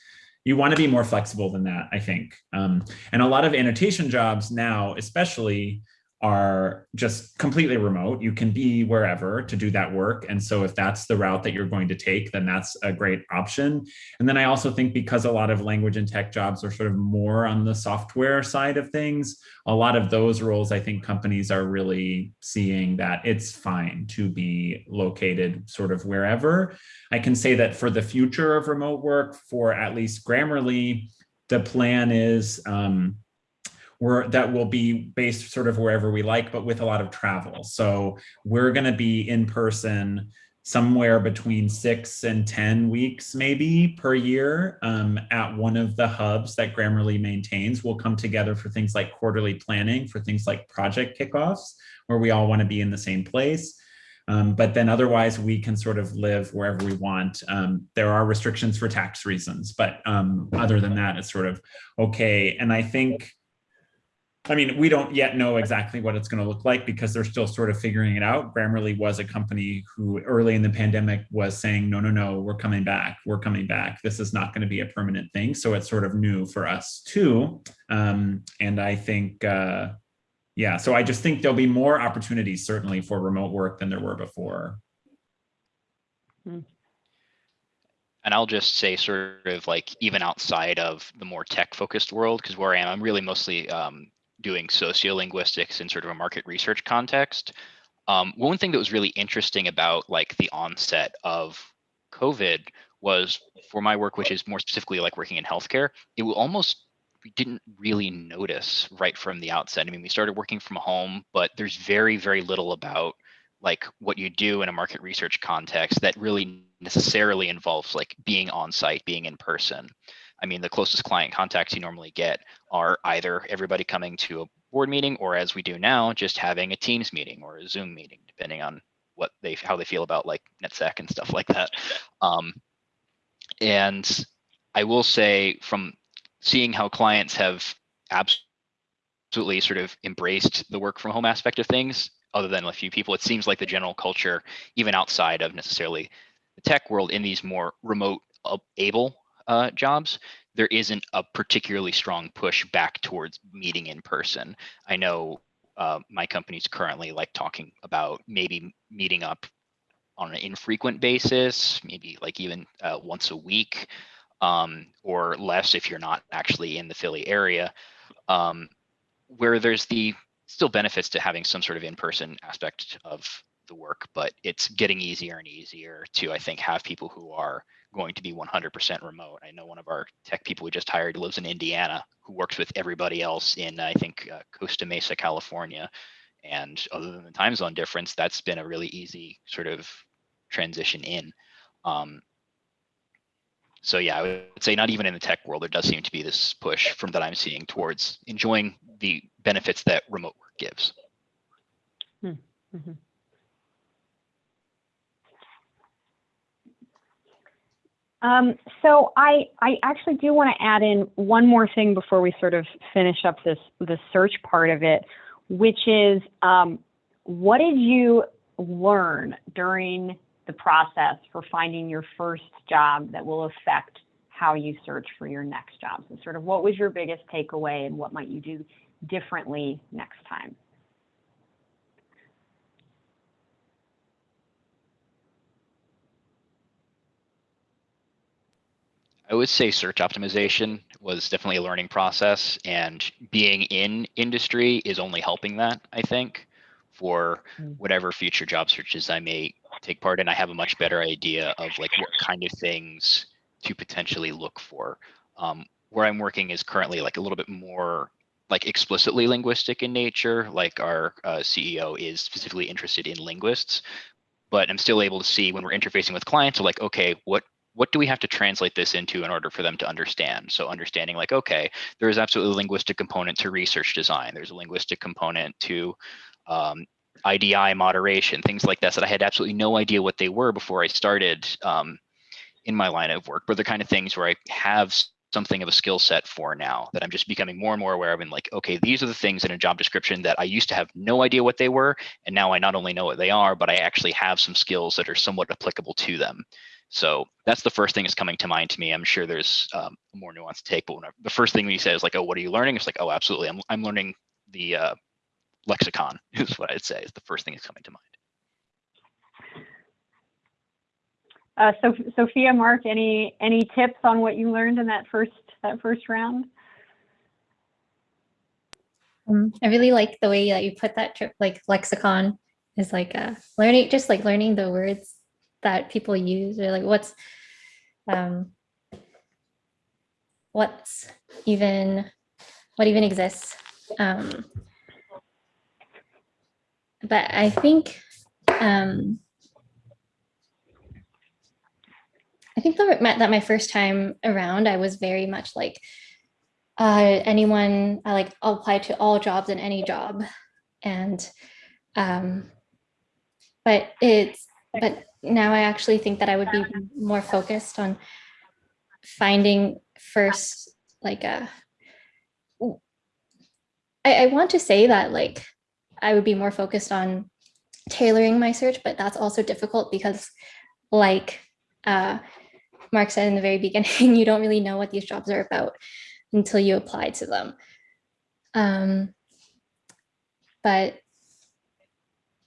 Speaker 2: you want to be more flexible than that, I think. Um, and a lot of annotation jobs now, especially, are just completely remote. You can be wherever to do that work. And so if that's the route that you're going to take, then that's a great option. And then I also think because a lot of language and tech jobs are sort of more on the software side of things, a lot of those roles, I think companies are really seeing that it's fine to be located sort of wherever. I can say that for the future of remote work, for at least Grammarly, the plan is um, we're, that will be based sort of wherever we like, but with a lot of travel. So we're going to be in person somewhere between six and 10 weeks maybe per year um, at one of the hubs that Grammarly maintains. We'll come together for things like quarterly planning, for things like project kickoffs, where we all want to be in the same place. Um, but then otherwise we can sort of live wherever we want. Um, there are restrictions for tax reasons, but um, other than that, it's sort of okay. And I think I mean, we don't yet know exactly what it's going to look like because they're still sort of figuring it out. Grammarly was a company who early in the pandemic was saying, no, no, no, we're coming back. We're coming back. This is not going to be a permanent thing. So it's sort of new for us too. Um, and I think, uh, yeah, so I just think there'll be more opportunities certainly for remote work than there were before.
Speaker 4: And I'll just say sort of like even outside of the more tech focused world, because where I am, I'm really mostly um, doing sociolinguistics in sort of a market research context. Um, one thing that was really interesting about like the onset of COVID was for my work, which is more specifically like working in healthcare, it almost we didn't really notice right from the outset. I mean, we started working from home, but there's very, very little about like what you do in a market research context that really necessarily involves like being on site, being in person. I mean, the closest client contacts you normally get are either everybody coming to a board meeting or as we do now, just having a Teams meeting or a Zoom meeting, depending on what they how they feel about like NetSec and stuff like that. Um, and I will say from seeing how clients have absolutely sort of embraced the work from home aspect of things, other than a few people, it seems like the general culture, even outside of necessarily the tech world in these more remote able uh, jobs, there isn't a particularly strong push back towards meeting in person. I know uh, my company's currently like talking about maybe meeting up on an infrequent basis, maybe like even uh, once a week um, or less if you're not actually in the Philly area, um, where there's the still benefits to having some sort of in-person aspect of the work, but it's getting easier and easier to, I think, have people who are going to be 100% remote. I know one of our tech people we just hired lives in Indiana, who works with everybody else in, I think, uh, Costa Mesa, California. And other than the time zone difference, that's been a really easy sort of transition in. Um, so yeah, I would say not even in the tech world, there does seem to be this push from that I'm seeing towards enjoying the benefits that remote work gives.
Speaker 1: Mm Um, so I, I actually do want to add in one more thing before we sort of finish up this the search part of it, which is um, what did you learn during the process for finding your first job that will affect how you search for your next job? So sort of what was your biggest takeaway and what might you do differently next time?
Speaker 4: I would say search optimization was definitely a learning process and being in industry is only helping that, I think, for mm. whatever future job searches I may take part in. I have a much better idea of like what kind of things to potentially look for. Um, where I'm working is currently like a little bit more like explicitly linguistic in nature, like our uh, CEO is specifically interested in linguists, but I'm still able to see when we're interfacing with clients, like, okay, what what do we have to translate this into in order for them to understand? So understanding like, okay, there is absolutely a linguistic component to research design. There's a linguistic component to um, IDI moderation, things like that, that I had absolutely no idea what they were before I started um, in my line of work, but the kind of things where I have something of a skill set for now that I'm just becoming more and more aware of and like, okay, these are the things in a job description that I used to have no idea what they were. And now I not only know what they are, but I actually have some skills that are somewhat applicable to them. So that's the first thing that's coming to mind to me. I'm sure there's um, a more nuanced take, but when I, the first thing we say is like, oh, what are you learning? It's like, oh, absolutely. I'm, I'm learning the uh, lexicon is what I'd say is the first thing that's coming to mind.
Speaker 1: Uh, so, Sophia, Mark, any any tips on what you learned in that first that first round?
Speaker 3: Um, I really like the way that you put that trip, like lexicon is like uh, learning, just like learning the words that people use or like what's, um, what's even, what even exists. Um, but I think, um, I think that that my first time around, I was very much like, uh, anyone, I like apply to all jobs in any job. And, um, but it's, but now I actually think that I would be more focused on finding first, like a, I, I want to say that like, I would be more focused on tailoring my search, but that's also difficult because like, uh, Mark said in the very beginning, you don't really know what these jobs are about until you apply to them. Um, but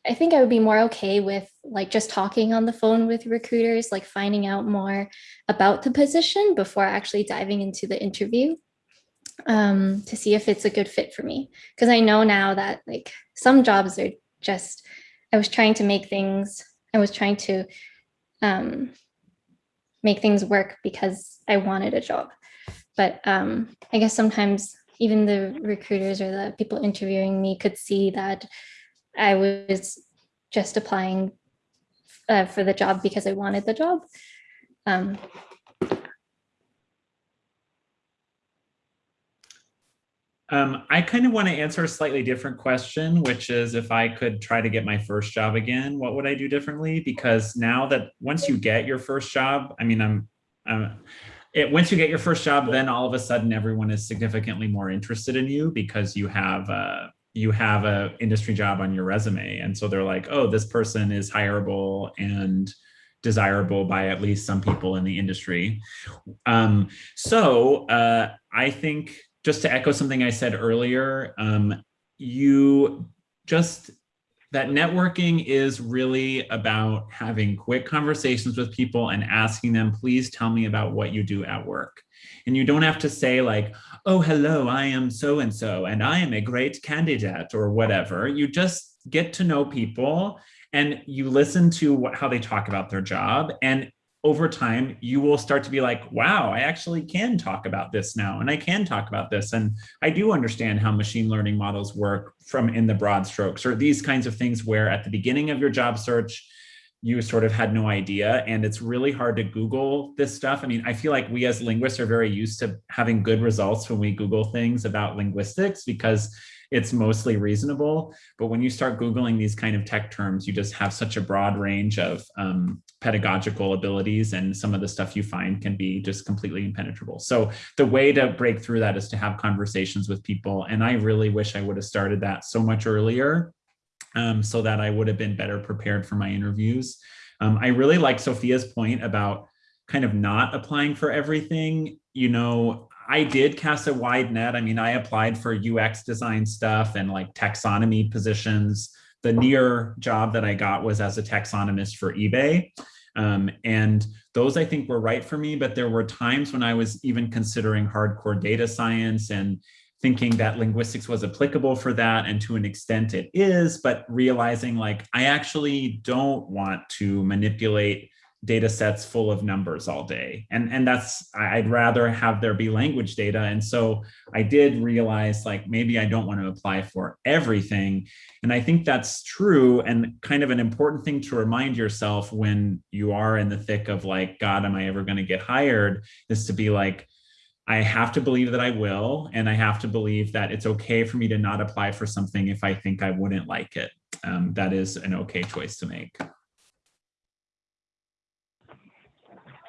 Speaker 3: I think I would be more okay with like just talking on the phone with recruiters, like finding out more about the position before actually diving into the interview um, to see if it's a good fit for me. Because I know now that like some jobs are just, I was trying to make things, I was trying to um, make things work because I wanted a job. But um, I guess sometimes even the recruiters or the people interviewing me could see that I was just applying uh, for the job because I wanted the job. Um,
Speaker 2: Um, I kind of want to answer a slightly different question, which is if I could try to get my first job again, what would I do differently? Because now that once you get your first job, I mean, I'm, I'm it, once you get your first job, then all of a sudden everyone is significantly more interested in you because you have a, you have a industry job on your resume. And so they're like, oh, this person is hireable and desirable by at least some people in the industry. Um, so uh, I think just to echo something I said earlier, um, you just, that networking is really about having quick conversations with people and asking them, please tell me about what you do at work. And you don't have to say like, oh, hello, I am so-and-so, and I am a great candidate or whatever. You just get to know people and you listen to what, how they talk about their job. And over time, you will start to be like, wow, I actually can talk about this now, and I can talk about this. And I do understand how machine learning models work from in the broad strokes, or these kinds of things where at the beginning of your job search, you sort of had no idea. And it's really hard to Google this stuff. I mean, I feel like we as linguists are very used to having good results when we Google things about linguistics because it's mostly reasonable. But when you start Googling these kind of tech terms, you just have such a broad range of um, pedagogical abilities and some of the stuff you find can be just completely impenetrable. So the way to break through that is to have conversations with people. And I really wish I would have started that so much earlier um, so that I would have been better prepared for my interviews. Um, I really like Sophia's point about kind of not applying for everything. You know, I did cast a wide net. I mean, I applied for UX design stuff and like taxonomy positions. The near job that I got was as a taxonomist for eBay. Um, and those I think were right for me, but there were times when I was even considering hardcore data science and thinking that linguistics was applicable for that and to an extent it is, but realizing like I actually don't want to manipulate data sets full of numbers all day. And, and that's, I'd rather have there be language data. And so I did realize like, maybe I don't want to apply for everything. And I think that's true and kind of an important thing to remind yourself when you are in the thick of like, God, am I ever going to get hired? Is to be like, I have to believe that I will, and I have to believe that it's okay for me to not apply for something if I think I wouldn't like it. Um, that is an okay choice to make.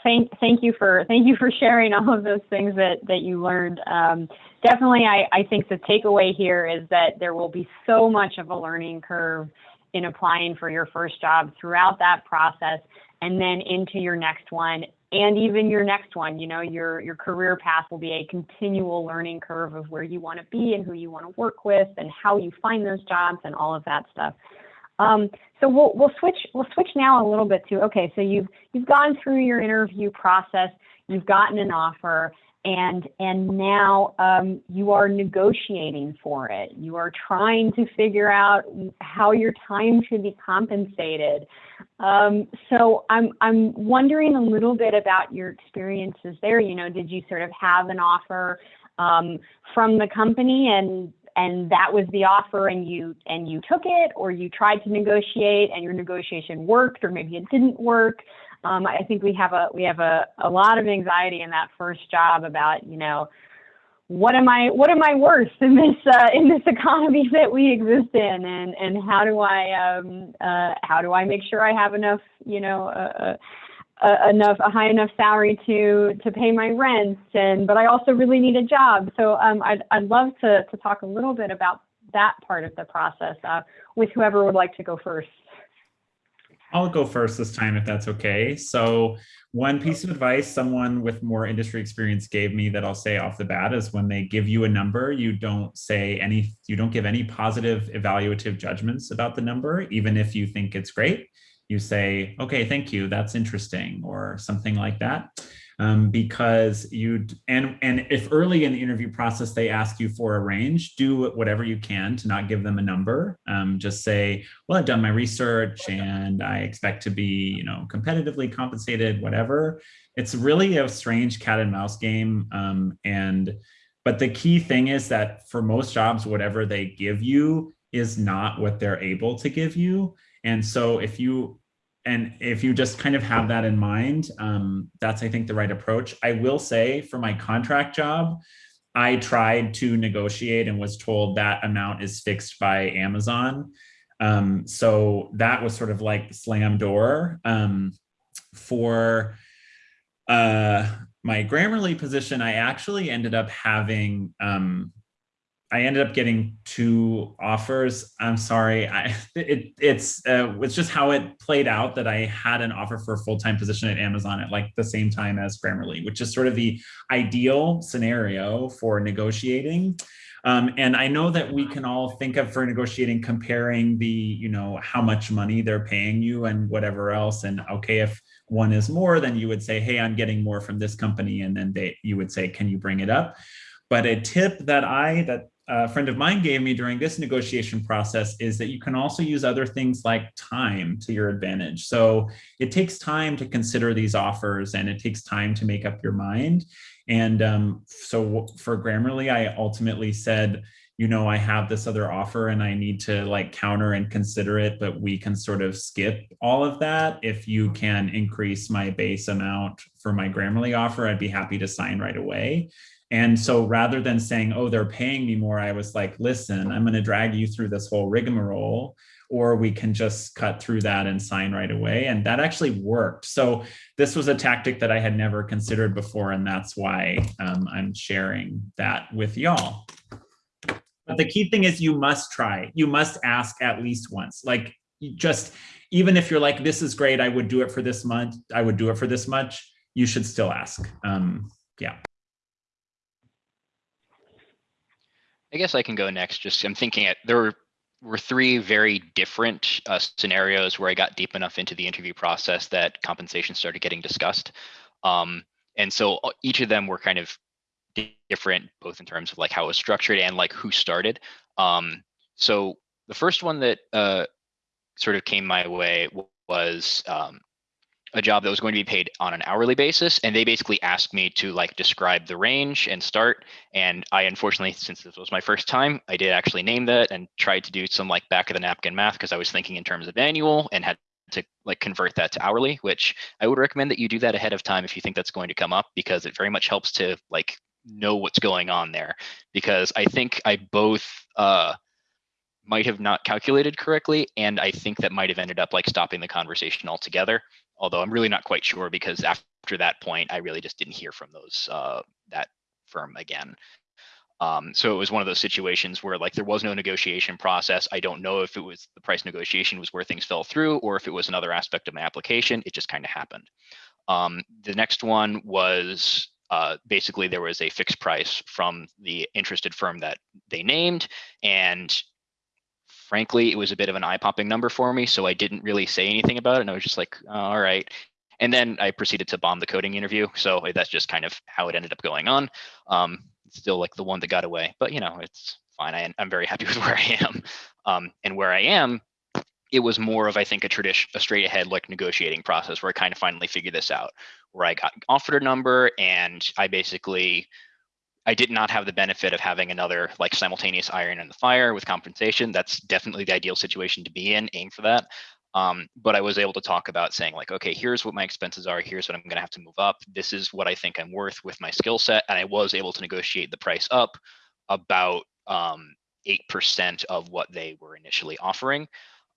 Speaker 1: Thank, thank you for thank you for sharing all of those things that that you learned. Um, definitely, I, I think the takeaway here is that there will be so much of a learning curve in applying for your first job throughout that process, and then into your next one, and even your next one. You know, your your career path will be a continual learning curve of where you want to be and who you want to work with, and how you find those jobs, and all of that stuff. Um, so we'll we'll switch we'll switch now a little bit to okay. So you've you've gone through your interview process, you've gotten an offer, and and now um, you are negotiating for it. You are trying to figure out how your time should be compensated. Um, so I'm I'm wondering a little bit about your experiences there. You know, did you sort of have an offer um, from the company and and that was the offer and you and you took it or you tried to negotiate and your negotiation worked or maybe it didn't work um, i think we have a we have a, a lot of anxiety in that first job about you know what am i what am i worth in this uh, in this economy that we exist in? And and how do i um, uh, how do i make sure i have enough you know uh, uh, enough a high enough salary to to pay my rent? And but I also really need a job. So um, I'd, I'd love to to talk a little bit about that part of the process uh, with whoever would like to go first
Speaker 2: I'll go first this time if that's okay. So one piece of advice someone with more industry experience gave me that I'll say off the bat is when they give you a number, you don't say any, you don't give any positive evaluative judgments about the number, even if you think it's great you say, okay, thank you, that's interesting, or something like that. Um, because you and and if early in the interview process they ask you for a range, do whatever you can to not give them a number. Um, just say, well, I've done my research and I expect to be, you know, competitively compensated, whatever. It's really a strange cat and mouse game. Um, and but the key thing is that for most jobs, whatever they give you is not what they're able to give you. And so if you and if you just kind of have that in mind, um, that's, I think, the right approach. I will say for my contract job, I tried to negotiate and was told that amount is fixed by Amazon. Um, so that was sort of like slam door. Um, for uh, my Grammarly position, I actually ended up having um, I ended up getting two offers. I'm sorry. I, it, it's uh, it's just how it played out that I had an offer for a full-time position at Amazon at like the same time as Grammarly, which is sort of the ideal scenario for negotiating. Um, and I know that we can all think of for negotiating comparing the, you know, how much money they're paying you and whatever else. And okay, if one is more, then you would say, hey, I'm getting more from this company. And then they, you would say, can you bring it up? But a tip that I, that a friend of mine gave me during this negotiation process is that you can also use other things like time to your advantage. So it takes time to consider these offers and it takes time to make up your mind. And um, so for Grammarly, I ultimately said, you know, I have this other offer and I need to like counter and consider it, but we can sort of skip all of that. If you can increase my base amount for my Grammarly offer, I'd be happy to sign right away. And so rather than saying, oh, they're paying me more, I was like, listen, I'm going to drag you through this whole rigmarole, or we can just cut through that and sign right away. And that actually worked. So this was a tactic that I had never considered before. And that's why um, I'm sharing that with y'all. But the key thing is you must try. You must ask at least once. Like just, even if you're like, this is great, I would do it for this month, I would do it for this much, you should still ask. Um, yeah.
Speaker 4: I guess I can go next. Just I'm thinking it. There were were three very different uh, scenarios where I got deep enough into the interview process that compensation started getting discussed. Um, and so uh, each of them were kind of different, both in terms of like how it was structured and like who started. Um, so the first one that uh, sort of came my way was um, a job that was going to be paid on an hourly basis and they basically asked me to like describe the range and start and i unfortunately since this was my first time i did actually name that and tried to do some like back of the napkin math because i was thinking in terms of annual and had to like convert that to hourly which i would recommend that you do that ahead of time if you think that's going to come up because it very much helps to like know what's going on there. Because i think i both uh might have not calculated correctly and i think that might have ended up like stopping the conversation altogether although I'm really not quite sure because after that point, I really just didn't hear from those uh, that firm again. Um, so it was one of those situations where like there was no negotiation process. I don't know if it was the price negotiation was where things fell through or if it was another aspect of my application. It just kind of happened. Um, the next one was uh, basically there was a fixed price from the interested firm that they named and frankly, it was a bit of an eye-popping number for me, so I didn't really say anything about it. And I was just like, oh, all right. And then I proceeded to bomb the coding interview. So that's just kind of how it ended up going on. Um, still like the one that got away, but you know, it's fine. I, am very happy with where I am. Um, and where I am, it was more of, I think, a tradition, a straight ahead like negotiating process where I kind of finally figured this out, where I got offered a number and I basically I did not have the benefit of having another like simultaneous iron in the fire with compensation. That's definitely the ideal situation to be in, aim for that. Um, but I was able to talk about saying like, okay, here's what my expenses are. Here's what I'm going to have to move up. This is what I think I'm worth with my skill set. And I was able to negotiate the price up about um, 8% of what they were initially offering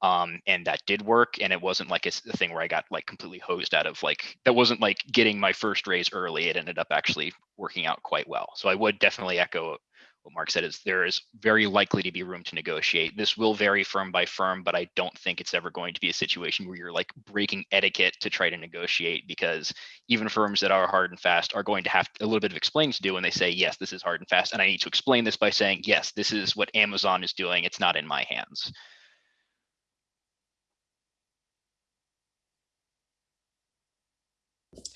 Speaker 4: um, and that did work. And it wasn't like a, a thing where I got like completely hosed out of like that wasn't like getting my first raise early. It ended up actually working out quite well. So I would definitely echo what Mark said is there is very likely to be room to negotiate. This will vary firm by firm, but I don't think it's ever going to be a situation where you're like breaking etiquette to try to negotiate because even firms that are hard and fast are going to have a little bit of explaining to do when they say, yes, this is hard and fast. And I need to explain this by saying, yes, this is what Amazon is doing. It's not in my hands.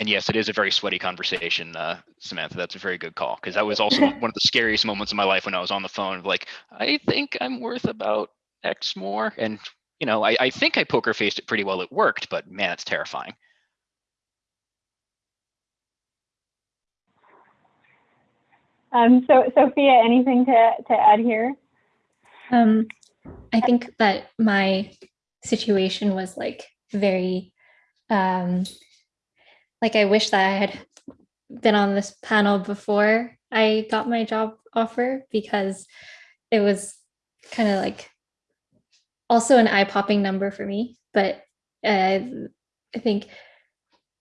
Speaker 4: And yes, it is a very sweaty conversation, uh, Samantha. That's a very good call because that was also one of the scariest moments of my life when I was on the phone. Like, I think I'm worth about X more, and you know, I, I think I poker faced it pretty well. It worked, but man, it's terrifying.
Speaker 1: Um, so Sophia, anything to, to add here?
Speaker 3: Um, I think that my situation was like very um, like I wish that I had been on this panel before I got my job offer because it was kind of like also an eye-popping number for me. But uh, I think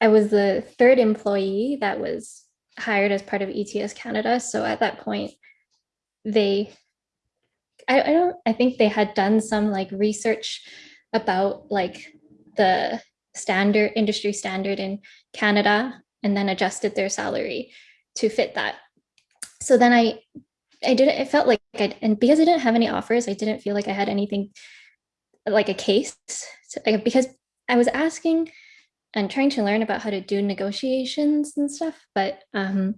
Speaker 3: I was the third employee that was hired as part of ETS Canada. So at that point, they, I, I don't, I think they had done some like research about like the standard industry standard in Canada and then adjusted their salary to fit that. So then I, I didn't, it felt like I, and because I didn't have any offers, I didn't feel like I had anything like a case so, because I was asking and trying to learn about how to do negotiations and stuff, but um,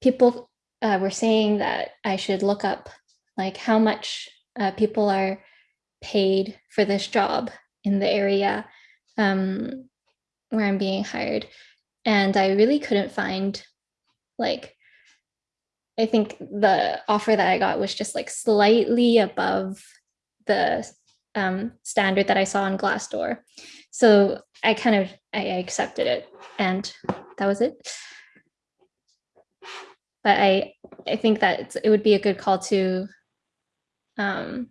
Speaker 3: people uh, were saying that I should look up like how much uh, people are paid for this job in the area um, where I'm being hired. And I really couldn't find like, I think the offer that I got was just like slightly above the um, standard that I saw on Glassdoor. So I kind of, I accepted it and that was it. But I, I think that it would be a good call to um,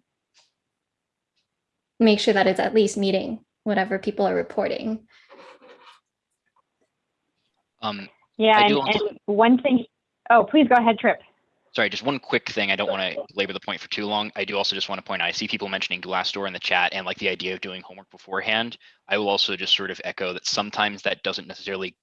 Speaker 3: make sure that it's at least meeting whatever people are reporting.
Speaker 4: Um,
Speaker 1: Yeah, and,
Speaker 4: also-
Speaker 1: and one thing, oh, please go ahead, Trip.
Speaker 4: sorry, just one quick thing. I don't want to labor the point for too long. I do also just want to point out, I see people mentioning Glassdoor in the chat and like the idea of doing homework beforehand. I will also just sort of echo that sometimes that doesn't necessarily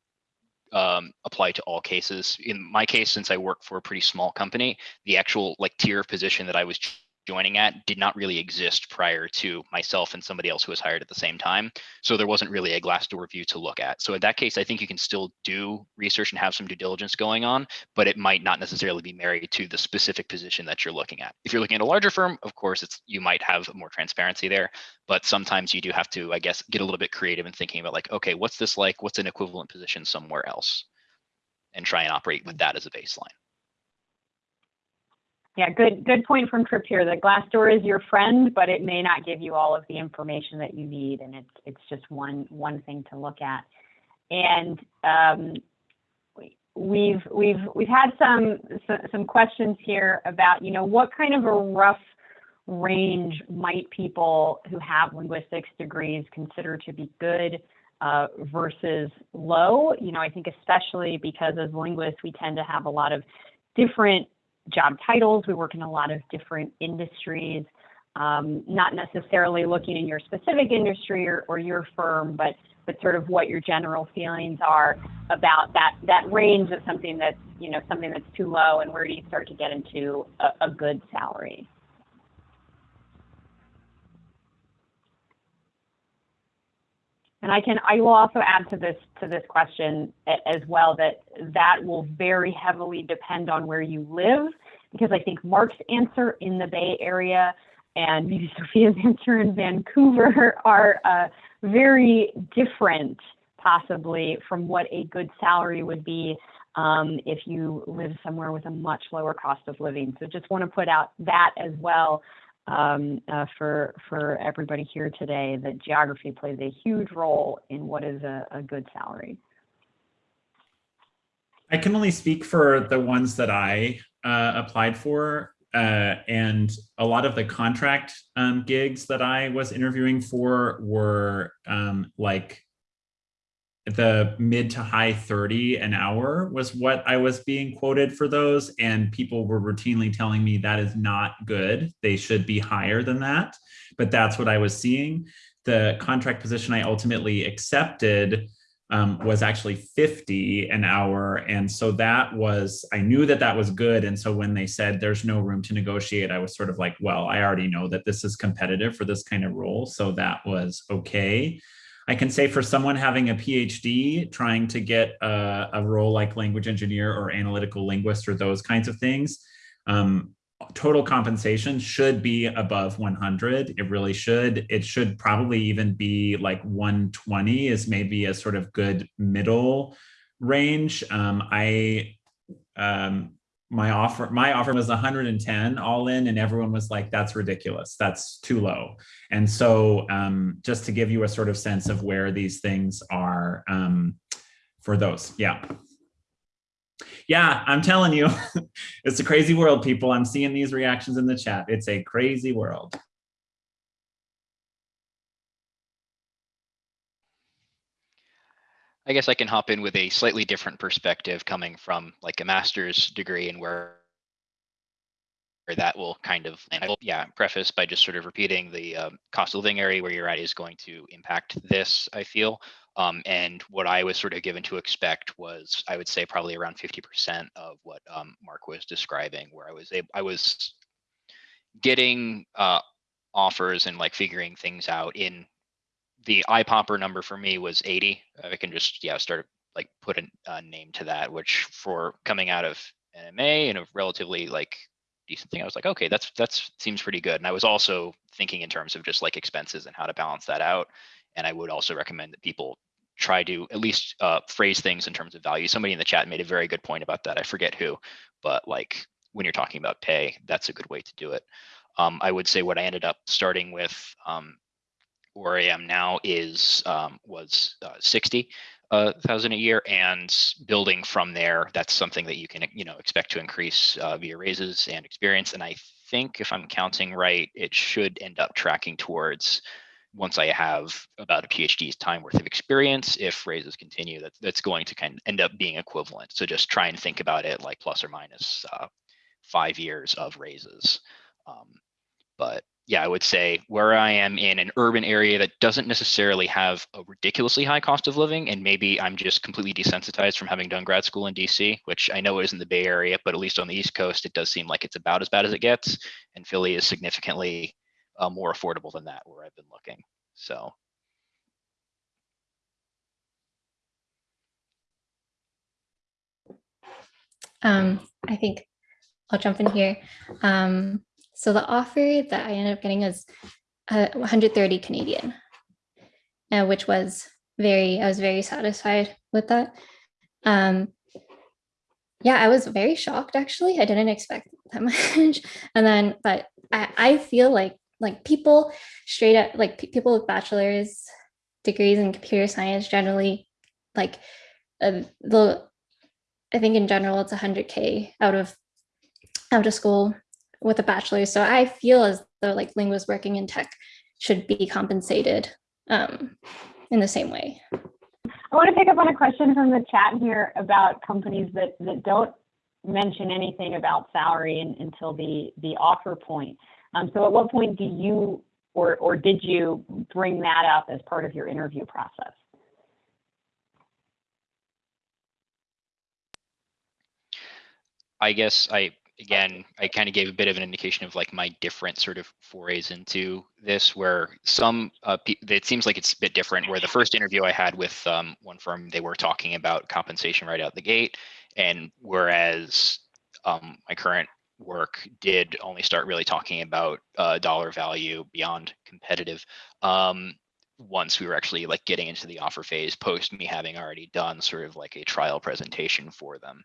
Speaker 4: um, apply to all cases. In my case, since I work for a pretty small company, the actual like tier of position that I was joining at did not really exist prior to myself and somebody else who was hired at the same time. So there wasn't really a Glassdoor view to look at. So in that case, I think you can still do research and have some due diligence going on, but it might not necessarily be married to the specific position that you're looking at. If you're looking at a larger firm, of course, it's you might have more transparency there, but sometimes you do have to, I guess, get a little bit creative in thinking about like, okay, what's this like? What's an equivalent position somewhere else? And try and operate with mm. that as a baseline.
Speaker 1: Yeah, good good point from Trip here. That Glassdoor is your friend, but it may not give you all of the information that you need, and it's it's just one one thing to look at. And um, we've we've we've had some some questions here about you know what kind of a rough range might people who have linguistics degrees consider to be good uh, versus low? You know, I think especially because as linguists we tend to have a lot of different job titles. We work in a lot of different industries, um, not necessarily looking in your specific industry or, or your firm, but but sort of what your general feelings are about that that range of something that's you know something that's too low and where do you start to get into a, a good salary. And I can, I will also add to this to this question as well that that will very heavily depend on where you live, because I think Mark's answer in the Bay Area and maybe Sophia's answer in Vancouver are uh, very different, possibly, from what a good salary would be um, if you live somewhere with a much lower cost of living. So just want to put out that as well um, uh, for for everybody here today that geography plays a huge role in what is a, good salary.
Speaker 2: I can only speak for the ones that I uh, applied for. Uh, and a lot of the contract um, gigs that I was interviewing for were um, like the mid to high 30 an hour was what I was being quoted for those. And people were routinely telling me that is not good. They should be higher than that. But that's what I was seeing. The contract position I ultimately accepted um, was actually 50 an hour. And so that was, I knew that that was good. And so when they said there's no room to negotiate, I was sort of like, well, I already know that this is competitive for this kind of role. So that was okay. I can say for someone having a PhD trying to get a, a role like language engineer or analytical linguist or those kinds of things, um, total compensation should be above 100. It really should. It should probably even be like 120 is maybe a sort of good middle range. Um, I um, my offer my offer was 110 all in and everyone was like that's ridiculous. That's too low. And so um, just to give you a sort of sense of where these things are um, for those yeah. Yeah i'm telling you it's a crazy world people. I'm seeing these reactions in the chat. It's a crazy world
Speaker 4: I guess I can hop in with a slightly different perspective coming from like a master's degree and where that will kind of, will, yeah, preface by just sort of repeating the um, cost of living area where you're at is going to impact this, I feel. Um, and what I was sort of given to expect was, I would say probably around 50% of what um, Mark was describing, where I was able, I was getting uh, offers and like figuring things out in the eye popper number for me was 80. I can just, yeah, start like put a, a name to that, which for coming out of an MA and a relatively like decent thing, I was like, okay, that's, that's seems pretty good. And I was also thinking in terms of just like expenses and how to balance that out. And I would also recommend that people try to at least uh, phrase things in terms of value. Somebody in the chat made a very good point about that. I forget who, but like when you're talking about pay, that's a good way to do it. Um, I would say what I ended up starting with um, where I am now is um, was uh, 60 uh, thousand a year and building from there that's something that you can you know expect to increase uh, via raises and experience and i think if i'm counting right it should end up tracking towards once i have about a phd's time worth of experience if raises continue that, that's going to kind of end up being equivalent. So just try and think about it like plus or minus uh, five years of raises. Um, but yeah, I would say where I am in an urban area that doesn't necessarily have a ridiculously high cost of living, and maybe I'm just completely desensitized from having done grad school in DC, which I know is in the Bay Area, but at least on the East Coast, it does seem like it's about as bad as it gets. And Philly is significantly uh, more affordable than that where I've been looking. So
Speaker 3: Um, I think I'll jump in here. Um, so the offer that I ended up getting was uh, 130 Canadian, uh, which was very, I was very satisfied with that. Um, yeah, I was very shocked actually. I didn't expect that much. and then, but I, I feel like like people straight up like people with bachelor's degrees in computer science generally like uh, the I think in general it's 100k out of out of school with a bachelor's. So I feel as though like linguists working in tech should be compensated um, in the same way.
Speaker 1: I want to pick up on a question from the chat here about companies that, that don't mention anything about salary in, until the, the offer point. Um, so at what point do you or, or did you bring that up as part of your interview process?
Speaker 4: I guess I, again, I kind of gave a bit of an indication of like my different sort of forays into this, where some, uh, it seems like it's a bit different. Where the first interview I had with um, one firm, they were talking about compensation right out the gate, and whereas um, my current work did only start really talking about uh, dollar value beyond competitive. Um, once we were actually like getting into the offer phase post me having already done sort of like a trial presentation for them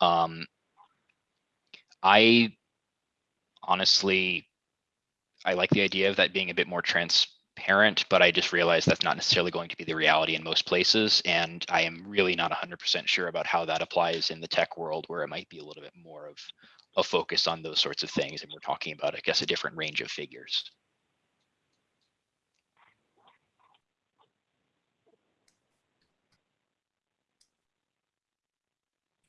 Speaker 4: um, I honestly, I like the idea of that being a bit more transparent, but I just realized that's not necessarily going to be the reality in most places. And I am really not 100% sure about how that applies in the tech world where it might be a little bit more of a focus on those sorts of things. And we're talking about, I guess, a different range of figures.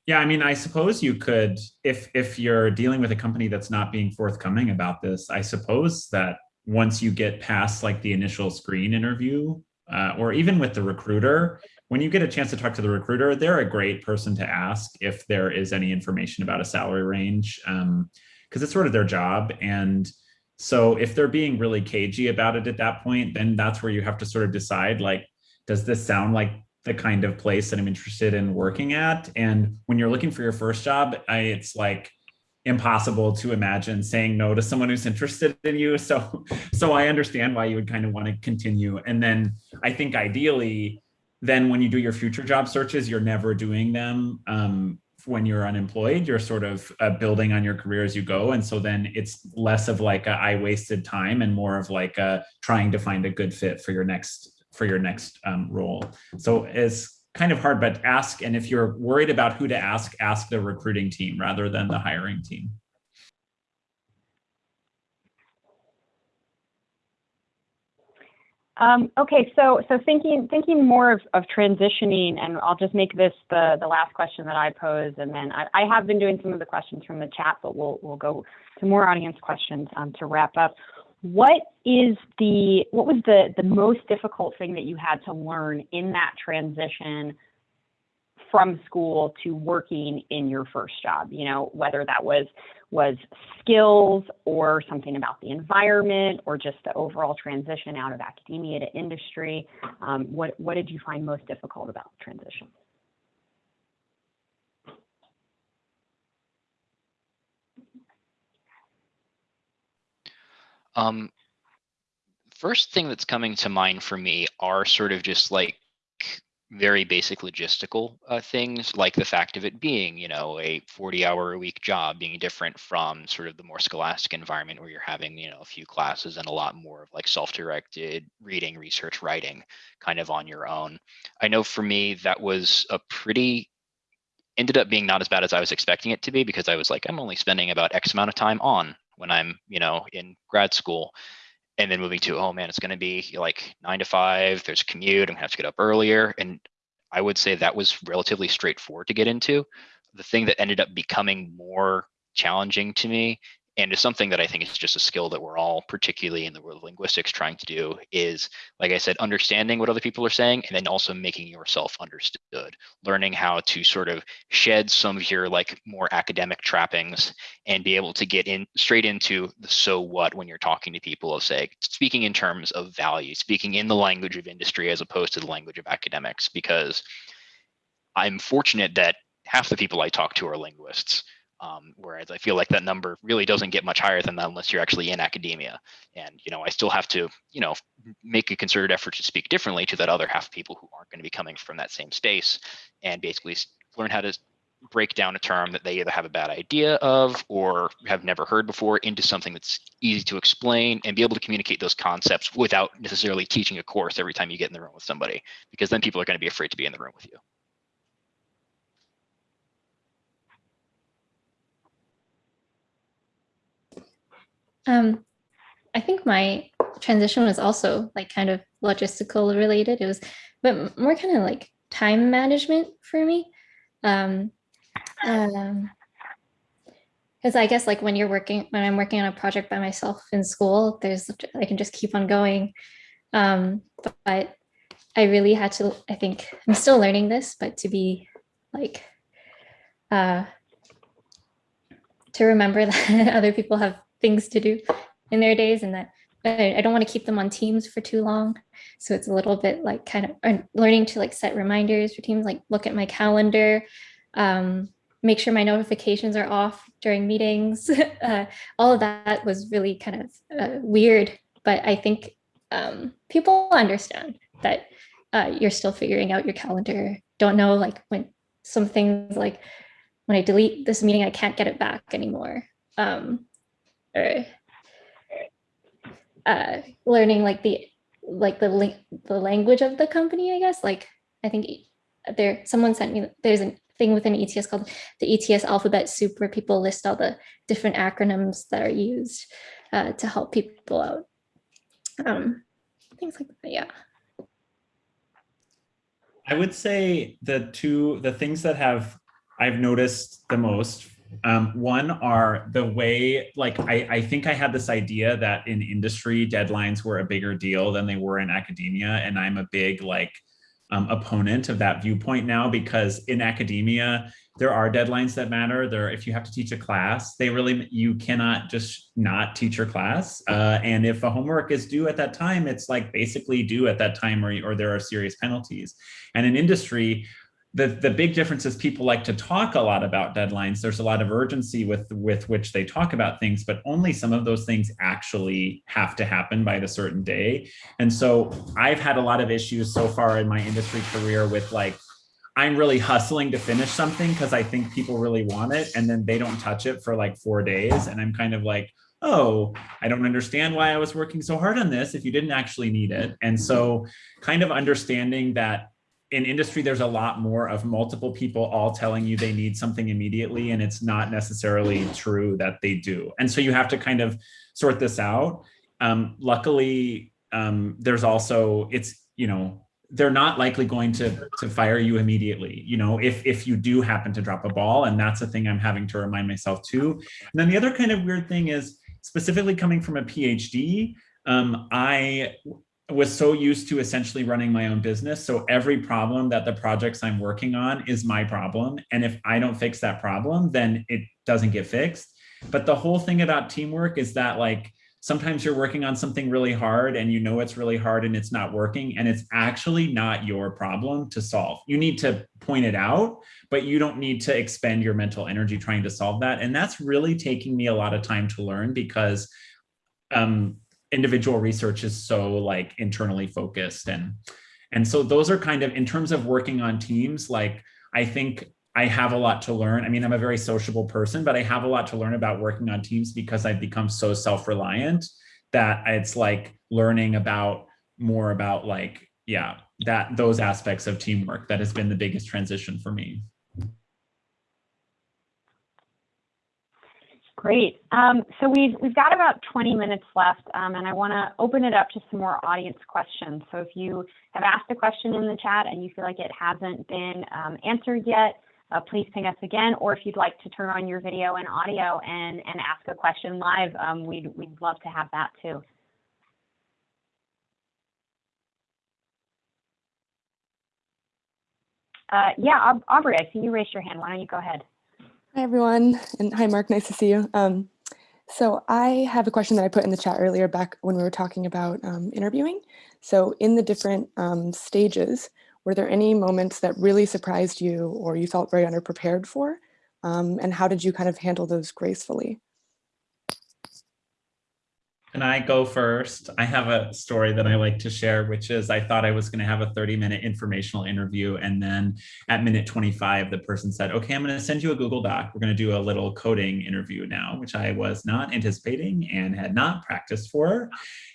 Speaker 2: Yeah, I mean, I suppose you could, if if you're dealing with a company that's not being forthcoming about this, I suppose that once you get past like the initial screen interview, uh, or even with the recruiter, when you get a chance to talk to the recruiter, they're a great person to ask if there is any information about a salary range, because um, it's sort of their job. And so if they're being really cagey about it at that point, then that's where you have to sort of decide like, does this sound like the kind of place that I'm interested in working at. And when you're looking for your first job, I, it's like impossible to imagine saying no to someone who's interested in you. So, so I understand why you would kind of want to continue. And then I think ideally, then when you do your future job searches, you're never doing them um, when you're unemployed. You're sort of uh, building on your career as you go. And so then it's less of like a, I wasted time and more of like a, trying to find a good fit for your next for your next um, role. So it's kind of hard, but ask. And if you're worried about who to ask, ask the recruiting team rather than the hiring team.
Speaker 1: Um, okay, so so thinking thinking more of, of transitioning, and I'll just make this the the last question that I pose, and then I, I have been doing some of the questions from the chat, but we'll we'll go to more audience questions um, to wrap up what is the what was the the most difficult thing that you had to learn in that transition from school to working in your first job? You know whether that was was skills or something about the environment or just the overall transition out of academia to industry. Um, what what did you find most difficult about the transition
Speaker 4: Um, first thing that's coming to mind for me are sort of just like very basic logistical uh, things like the fact of it being you know a 40 hour a week job being different from sort of the more scholastic environment where you're having you know a few classes and a lot more of like self-directed reading research writing kind of on your own. I know for me that was a pretty ended up being not as bad as i was expecting it to be because i was like i'm only spending about x amount of time on when I'm, you know, in grad school. And then moving to, oh man, it's going to be like nine to five. There's commute. I'm gonna have to get up earlier. And I would say that was relatively straightforward to get into. The thing that ended up becoming more challenging to me and it's something that I think is just a skill that we're all, particularly in the world of linguistics, trying to do is, like I said, understanding what other people are saying, and then also making yourself understood, learning how to sort of shed some of your like more academic trappings and be able to get in straight into the so what when you're talking to people of say, speaking in terms of value, speaking in the language of industry as opposed to the language of academics, because I'm fortunate that half the people I talk to are linguists um, whereas I feel like that number really doesn't get much higher than that unless you're actually in academia. And you know, I still have to, you know, make a concerted effort to speak differently to that other half of people who aren't going to be coming from that same space, and basically learn how to break down a term that they either have a bad idea of or have never heard before into something that's easy to explain and be able to communicate those concepts without necessarily teaching a course every time you get in the room with somebody because then people are going to be afraid to be in the room with you.
Speaker 3: Um, I think my transition was also like kind of logistical related. It was, but more kind of like time management for me. Um, um, because I guess like when you're working, when I'm working on a project by myself in school, there's, I can just keep on going. Um, but I really had to, I think I'm still learning this, but to be like, uh, to remember that other people have things to do in their days and that I don't want to keep them on teams for too long. So it's a little bit like kind of learning to like set reminders for teams, like look at my calendar, um, make sure my notifications are off during meetings. uh, all of that was really kind of uh, weird, but I think um, people understand that uh, you're still figuring out your calendar. Don't know like when some things like when I delete this meeting, I can't get it back anymore. Um, or uh, learning like the like the the language of the company, I guess. Like I think there someone sent me there's a thing within ETS called the ETS alphabet soup where people list all the different acronyms that are used uh, to help people out. Um, things like that, yeah.
Speaker 2: I would say the two the things that have I've noticed the most um, one are the way, like, I, I think I had this idea that in industry deadlines were a bigger deal than they were in academia. And I'm a big like um, opponent of that viewpoint now because in academia, there are deadlines that matter. There, if you have to teach a class, they really, you cannot just not teach your class. Uh, and if a homework is due at that time, it's like basically due at that time or, or there are serious penalties. And in industry, the, the big difference is people like to talk a lot about deadlines. There's a lot of urgency with, with which they talk about things, but only some of those things actually have to happen by the certain day. And so I've had a lot of issues so far in my industry career with like, I'm really hustling to finish something because I think people really want it. And then they don't touch it for like four days. And I'm kind of like, oh, I don't understand why I was working so hard on this if you didn't actually need it. And so kind of understanding that in industry, there's a lot more of multiple people all telling you they need something immediately, and it's not necessarily true that they do. And so you have to kind of sort this out. Um, luckily, um, there's also, it's, you know, they're not likely going to to fire you immediately you know if if you do happen to drop a ball and that's a thing i'm having to remind myself too and then the other kind of weird thing is specifically coming from a phd um, i was so used to essentially running my own business. So every problem that the projects I'm working on is my problem. And if I don't fix that problem, then it doesn't get fixed. But the whole thing about teamwork is that like, sometimes you're working on something really hard and you know it's really hard and it's not working and it's actually not your problem to solve. You need to point it out, but you don't need to expend your mental energy trying to solve that. And that's really taking me a lot of time to learn because um, individual research is so like internally focused and and so those are kind of in terms of working on teams like i think i have a lot to learn. I mean i'm a very sociable person but i have a lot to learn about working on teams because i've become so self-reliant that it's like learning about more about like yeah that those aspects of teamwork that has been the biggest transition for me
Speaker 1: Great. Um, so we've, we've got about 20 minutes left, um, and I want to open it up to some more audience questions. So if you have asked a question in the chat and you feel like it hasn't been um, answered yet, uh, please ping us again. Or if you'd like to turn on your video and audio and, and ask a question live, um, we'd, we'd love to have that too. Uh, yeah, Aubrey, I see you raised your hand. Why don't you go ahead?
Speaker 5: Hi, everyone. And hi, Mark. Nice to see you. Um, so I have a question that I put in the chat earlier back when we were talking about um, interviewing. So in the different um, stages, were there any moments that really surprised you or you felt very underprepared for? Um, and how did you kind of handle those gracefully?
Speaker 2: Can I go first? I have a story that I like to share, which is I thought I was going to have a 30 minute informational interview. And then at minute 25, the person said, okay, I'm going to send you a Google Doc. We're going to do a little coding interview now, which I was not anticipating and had not practiced for.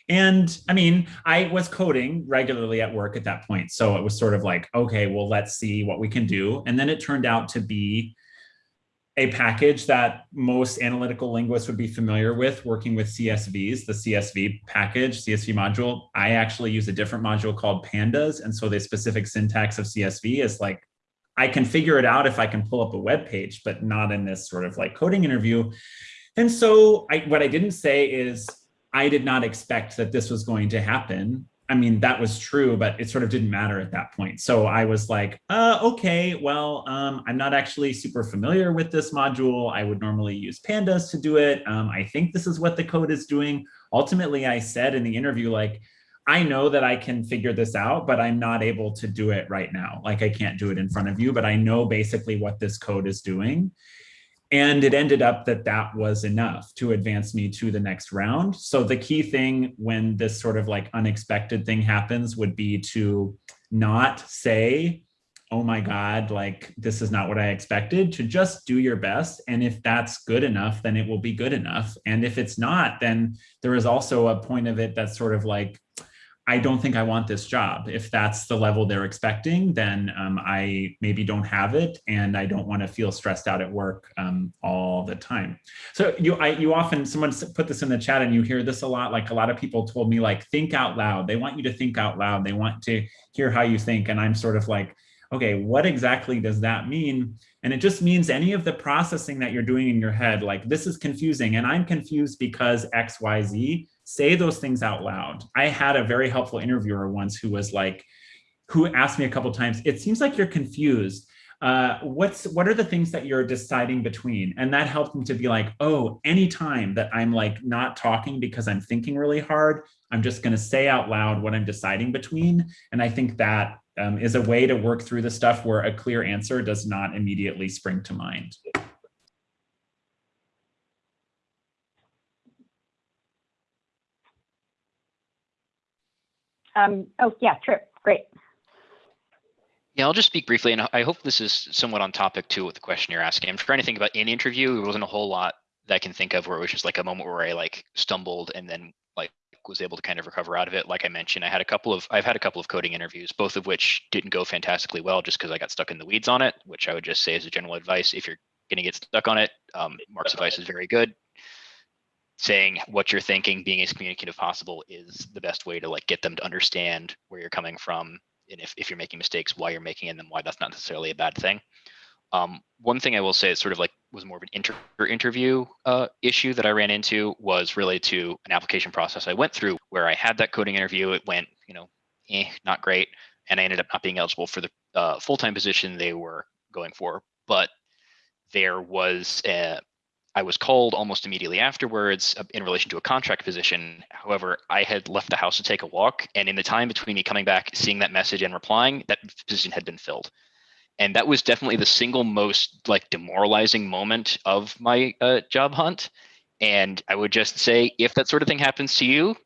Speaker 2: And I mean, I was coding regularly at work at that point. So it was sort of like, okay, well, let's see what we can do. And then it turned out to be a package that most analytical linguists would be familiar with working with CSVs, the CSV package, CSV module. I actually use a different module called pandas. And so the specific syntax of CSV is like, I can figure it out if I can pull up a web page, but not in this sort of like coding interview. And so I, what I didn't say is I did not expect that this was going to happen. I mean, that was true, but it sort of didn't matter at that point. So I was like, uh, okay, well, um, I'm not actually super familiar with this module. I would normally use pandas to do it. Um, I think this is what the code is doing. Ultimately, I said in the interview, like, I know that I can figure this out, but I'm not able to do it right now. Like I can't do it in front of you, but I know basically what this code is doing. And it ended up that that was enough to advance me to the next round. So the key thing when this sort of like unexpected thing happens would be to not say, oh my God, like this is not what I expected, to just do your best. And if that's good enough, then it will be good enough. And if it's not, then there is also a point of it that's sort of like, I don't think I want this job. If that's the level they're expecting, then um, I maybe don't have it, and I don't want to feel stressed out at work um, all the time. So you, I, you often someone put this in the chat, and you hear this a lot. Like a lot of people told me, like think out loud. They want you to think out loud. They want to hear how you think, and I'm sort of like, okay, what exactly does that mean? And it just means any of the processing that you're doing in your head, like this is confusing, and I'm confused because X, Y, Z say those things out loud. I had a very helpful interviewer once who was like, who asked me a couple times, it seems like you're confused. Uh, what's what are the things that you're deciding between? And that helped me to be like, oh, anytime that I'm like not talking because I'm thinking really hard, I'm just going to say out loud what I'm deciding between. And I think that um, is a way to work through the stuff where a clear answer does not immediately spring to mind.
Speaker 1: Um, oh, yeah, Trip, great.
Speaker 4: Yeah, I'll just speak briefly, and I hope this is somewhat on topic too with the question you're asking. I'm trying to think about in interview. There wasn't a whole lot that I can think of where it was just like a moment where I like stumbled and then like was able to kind of recover out of it. Like I mentioned, I had a couple of I've had a couple of coding interviews, both of which didn't go fantastically well just because I got stuck in the weeds on it. Which I would just say as a general advice, if you're going to get stuck on it, um, Mark's advice is very good. Saying what you're thinking, being as communicative as possible is the best way to like get them to understand where you're coming from and if, if you're making mistakes, why you're making them, why that's not necessarily a bad thing. Um, one thing I will say is sort of like was more of an inter interview uh, issue that I ran into was related to an application process I went through where I had that coding interview. It went, you know, eh, not great, and I ended up not being eligible for the uh, full-time position they were going for. But there was a, I was called almost immediately afterwards in relation to a contract position. However, I had left the house to take a walk, and in the time between me coming back, seeing that message, and replying, that position had been filled. And that was definitely the single most like demoralizing moment of my uh, job hunt. And I would just say, if that sort of thing happens to you,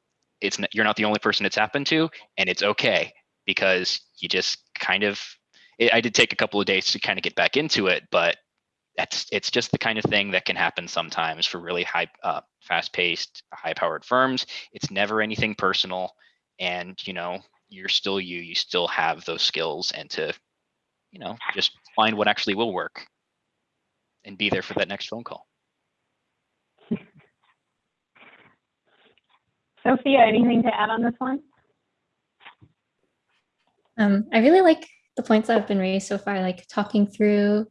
Speaker 4: it's not, you're not the only person it's happened to, and it's okay because you just kind of. It, I did take a couple of days to kind of get back into it, but that's it's just the kind of thing that can happen sometimes for really high uh, fast-paced high-powered firms it's never anything personal and you know you're still you you still have those skills and to you know just find what actually will work and be there for that next phone call
Speaker 1: Sophia, anything to add on this one?
Speaker 3: Um, I really like the points that have been raised so far, like talking through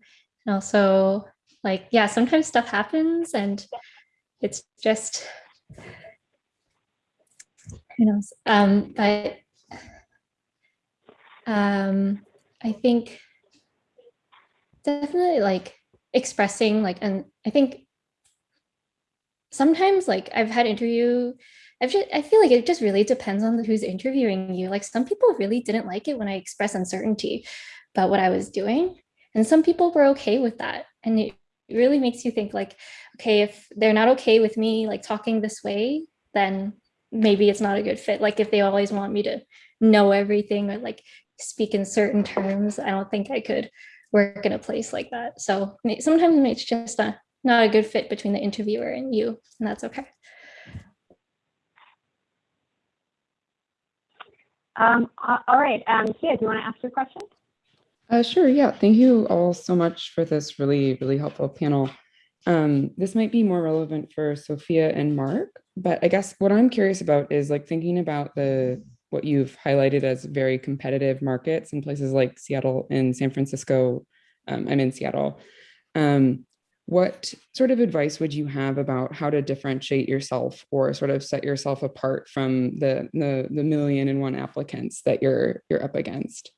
Speaker 3: And also, like, yeah, sometimes stuff happens and it's just, who knows? Um, but um, I think definitely like expressing like, and I think sometimes like I've had interview, I've just, I feel like it just really depends on who's interviewing you. Like some people really didn't like it when I express uncertainty about what I was doing. And some people were okay with that. And it really makes you think like, okay, if they're not okay with me like talking this way, then maybe it's not a good fit. Like if they always want me to know everything or like speak in certain terms, I don't think I could work in a place like that. So sometimes it's just a, not a good fit between the interviewer and you, and that's okay.
Speaker 1: Um, all right, um, Kia, do you want to ask your question?
Speaker 6: Uh, sure, yeah. Thank you all so much for this really, really helpful panel. Um, this might be more relevant for Sophia and Mark, but I guess what I'm curious about is like thinking about the what you've highlighted as very competitive markets in places like Seattle and San Francisco. Um, I'm in Seattle. Um, what sort of advice would you have about how to differentiate yourself or sort of set yourself apart from the the, the million and one applicants that you're you're up against?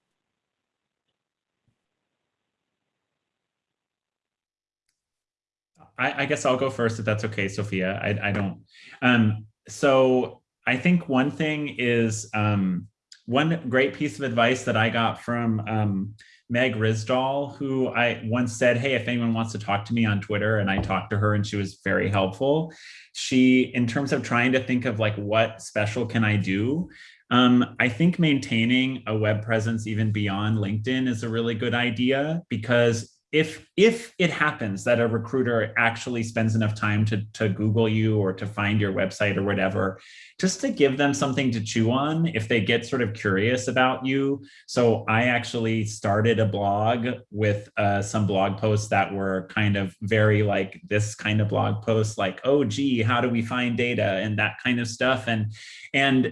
Speaker 2: I, I guess I'll go first if that's okay, Sophia. I, I don't. Um, so I think one thing is um, one great piece of advice that I got from um, Meg Risdal, who I once said, Hey, if anyone wants to talk to me on Twitter, and I talked to her and she was very helpful. She, in terms of trying to think of like what special can I do, um, I think maintaining a web presence even beyond LinkedIn is a really good idea because if if it happens that a recruiter actually spends enough time to, to Google you or to find your website or whatever, just to give them something to chew on if they get sort of curious about you. So I actually started a blog with uh, some blog posts that were kind of very like this kind of blog posts like, oh, gee, how do we find data and that kind of stuff. And, and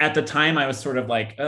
Speaker 2: at the time I was sort of like,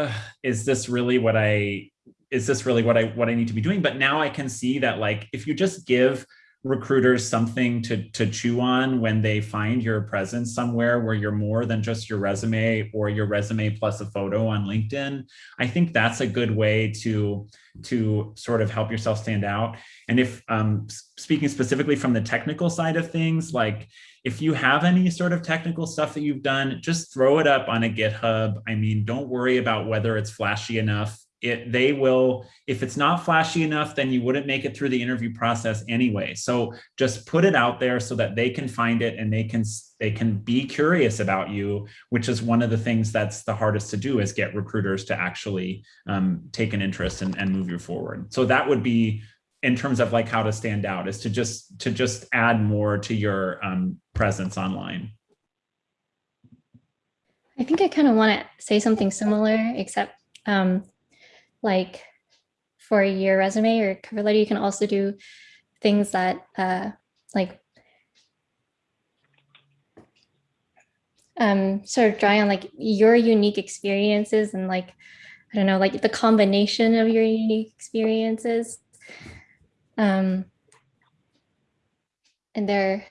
Speaker 2: is this really what I is this really what I what I need to be doing? But now I can see that like if you just give recruiters something to to chew on when they find your presence somewhere where you're more than just your resume or your resume plus a photo on LinkedIn, I think that's a good way to to sort of help yourself stand out. And if um, speaking specifically from the technical side of things, like if you have any sort of technical stuff that you've done, just throw it up on a GitHub. I mean, don't worry about whether it's flashy enough it they will if it's not flashy enough then you wouldn't make it through the interview process anyway. So just put it out there so that they can find it and they can they can be curious about you which is one of the things that's the hardest to do is get recruiters to actually um, take an interest and, and move you forward. So that would be in terms of like how to stand out is to just to just add more to your um, presence online.
Speaker 3: I think I kind of want to say something similar, except um, like for your resume or cover letter, you can also do things that uh, like um, sort of drawing on like your unique experiences and like, I don't know, like the combination of your unique experiences. Um, and there,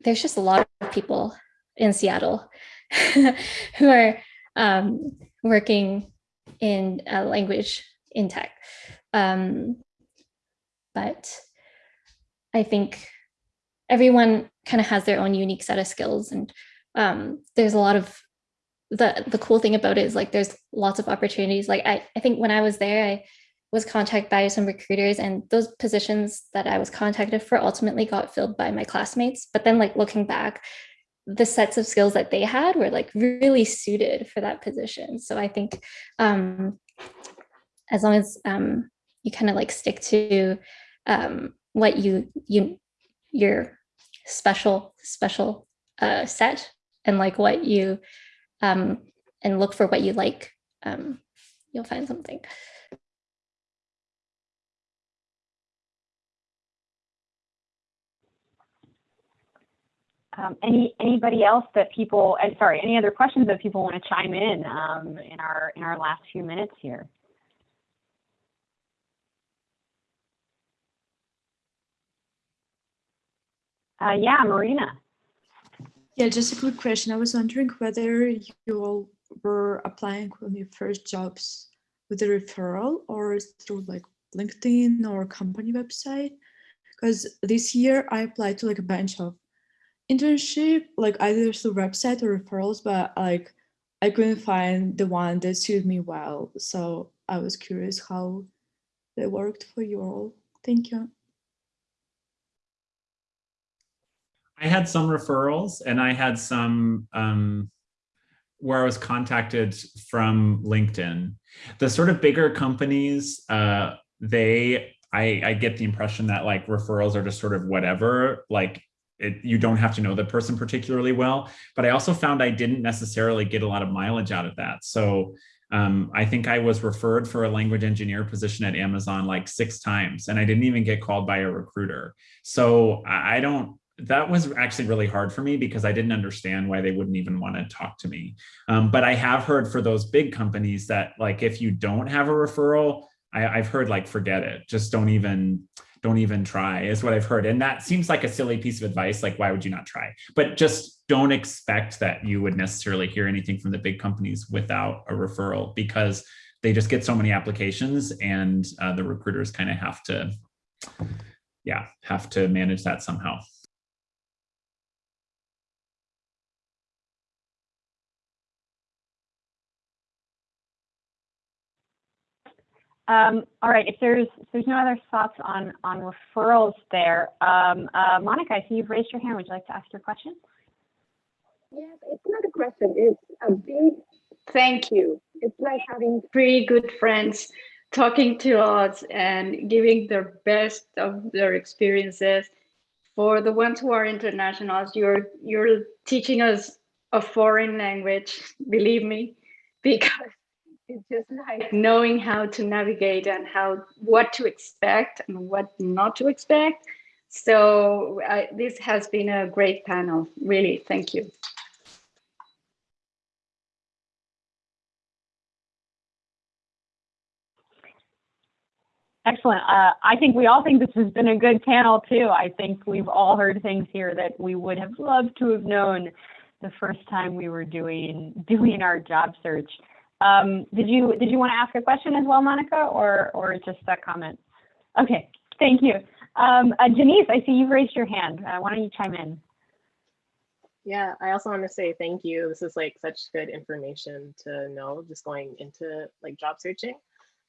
Speaker 3: there's just a lot of people in Seattle who are um, working in a language in tech. Um, but I think everyone kind of has their own unique set of skills and um, there's a lot of the the cool thing about it is like there's lots of opportunities like I, I think when I was there I was contacted by some recruiters and those positions that I was contacted for ultimately got filled by my classmates but then like looking back the sets of skills that they had were like really suited for that position. So I think um, as long as um, you kind of like stick to um, what you you your special special uh, set and like what you um, and look for what you like, um, you'll find something.
Speaker 1: Um, any anybody else that people? Uh, sorry, any other questions that people want to chime in um, in our in our last few minutes here? Uh, yeah, Marina.
Speaker 7: Yeah, just a quick question. I was wondering whether you all were applying on your first jobs with a referral or through like LinkedIn or company website. Because this year I applied to like a bunch of internship, like either through website or referrals, but like I couldn't find the one that suited me well. So I was curious how they worked for you all. Thank you.
Speaker 2: I had some referrals and I had some um, where I was contacted from LinkedIn. The sort of bigger companies, uh, they, I, I get the impression that like referrals are just sort of whatever, like it, you don't have to know the person particularly well. But I also found I didn't necessarily get a lot of mileage out of that. So um, I think I was referred for a language engineer position at Amazon like six times, and I didn't even get called by a recruiter. So I don't, that was actually really hard for me because I didn't understand why they wouldn't even want to talk to me. Um, but I have heard for those big companies that like if you don't have a referral, I, I've heard like forget it, just don't even don't even try is what I've heard. And that seems like a silly piece of advice. Like, why would you not try? But just don't expect that you would necessarily hear anything from the big companies without a referral because they just get so many applications and uh, the recruiters kind of have to, yeah, have to manage that somehow.
Speaker 1: Um, all right, if there's if there's no other thoughts on on referrals there, um, uh, Monica, I see you've raised your hand. Would you like to ask your question?
Speaker 8: Yes, it's not a question. It's a big thank you. It's like having three good friends talking to us and giving their best of their experiences. For the ones who are internationals, you're you're teaching us a foreign language, believe me, because it's just like knowing how to navigate and how what to expect and what not to expect. So I, this has been a great panel, really. Thank you.
Speaker 1: Excellent. Uh, I think we all think this has been a good panel too. I think we've all heard things here that we would have loved to have known the first time we were doing doing our job search. Um, did you did you want to ask a question as well, Monica, or or just a comment? Okay, thank you. Um, uh, Janice, I see you've raised your hand. Uh, why don't you chime in?
Speaker 9: Yeah, I also want to say thank you. This is like such good information to know just going into like job searching.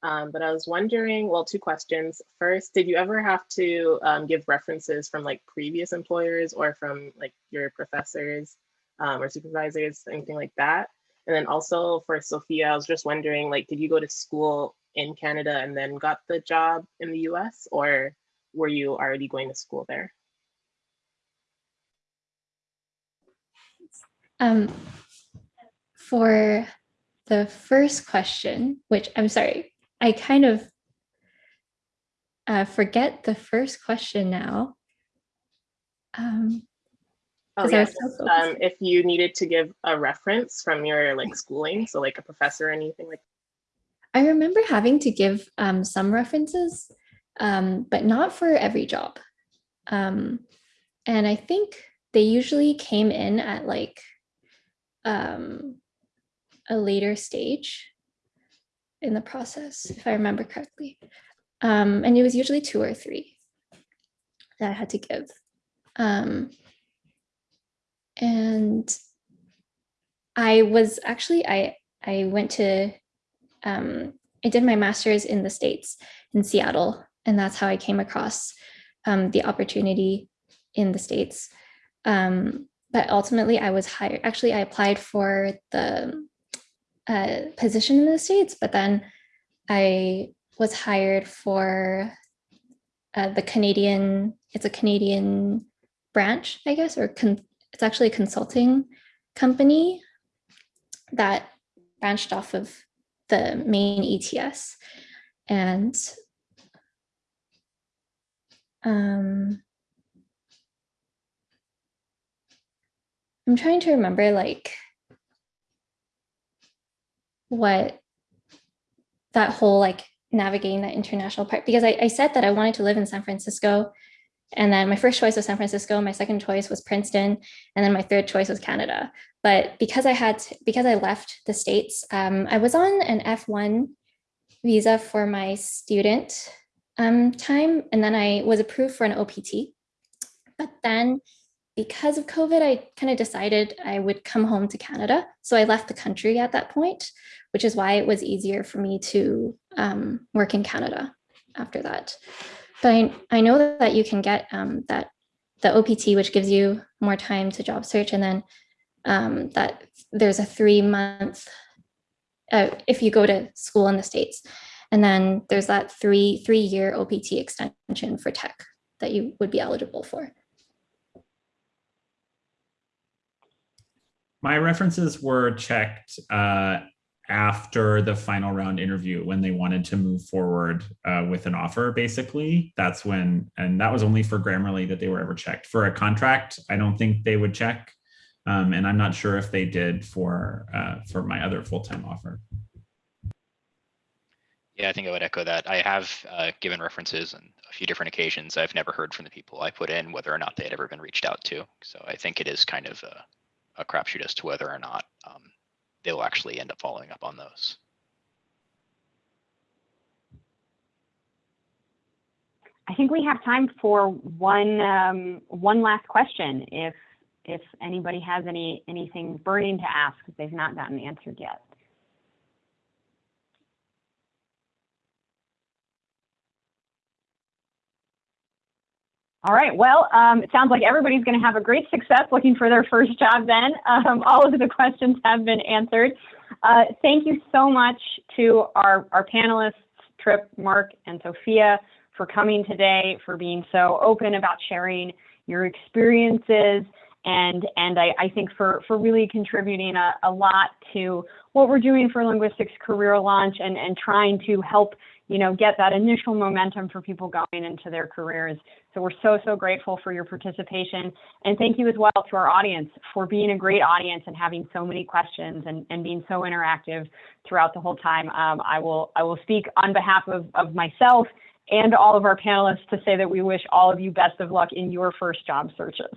Speaker 9: Um, but I was wondering, well, two questions. First, did you ever have to um, give references from like previous employers or from like your professors um, or supervisors, anything like that? And then also for Sophia, I was just wondering, like, did you go to school in Canada and then got the job in the US or were you already going to school there?
Speaker 3: Um, for the first question, which I'm sorry, I kind of uh, forget the first question now. Um,
Speaker 9: Oh
Speaker 3: 'cause I
Speaker 9: yes,
Speaker 3: so
Speaker 9: um, if you needed to give a reference from your like schooling, so like a professor or anything like
Speaker 3: I remember having to give um, some references, um, but not for every job. Um, and I think they usually came in at like um, a later stage in the process, if I remember correctly. Um, and it was usually two or three that I had to give. And I was actually, I, I went to um, I did my master's in the States in Seattle, and that's how I came across um, the opportunity in the States. Um, but ultimately, I was hired. Actually, I applied for the uh, position in the States, but then I was hired for uh, the Canadian, it's a Canadian branch, I guess, or con- it's actually a consulting company that branched off of the main ETS. And um, I'm trying to remember like what that whole like navigating that international part because I, I said that I wanted to live in San Francisco And then my first choice was San Francisco, my second choice was Princeton, and then my third choice was Canada. But because I had, to- because I left the States, um, I was on an F1 visa for my student um, time, and then I was approved for an OPT. But then because of COVID, I kind of decided I would come home to Canada. So I left the country at that point, which is why it was easier for me to um, work in Canada after that. But I, I know that you can get um, that the OPT, which gives you more time to job search, and then um, that there's a three month uh, if you go to school in the states, and then there's that three three year OPT extension for tech that you would be eligible for.
Speaker 2: My references were checked uh, after the final round interview when they wanted to move forward uh, with an offer, basically. That's when, and that was only for Grammarly that they were ever checked. For a contract, I don't think they would check. Um, and I'm not sure if they did for uh, for my other full-time offer.
Speaker 4: Yeah, I think I would echo that. I have uh, given references on a few different occasions. I've never heard from the people I put in whether or not they had ever been reached out to. So I think it is kind of a, a crapshoot as to whether or not um, they'll actually end up following up on those.
Speaker 1: I think we have time for one um, one last question. If if anybody has any anything burning to ask if they've not gotten answered yet. All right. Well, um, it sounds like everybody's going to have a great success looking for their first job. Then um, all of the questions have been answered. Uh, thank you so much to our our panelists, Trip, Mark, and Sophia for coming today, for being so open about sharing your experiences, and and I, I think for for really contributing a, a lot to what we're doing for linguistics career launch and and trying to help you know get that initial momentum for people going into their careers. So we're so so grateful for your participation, and thank you as well to our audience for being a great audience and having so many questions and and being so interactive throughout the whole time. Um, I will I will speak on behalf of of myself and all of our panelists to say that we wish all of you best of luck in your first job searches.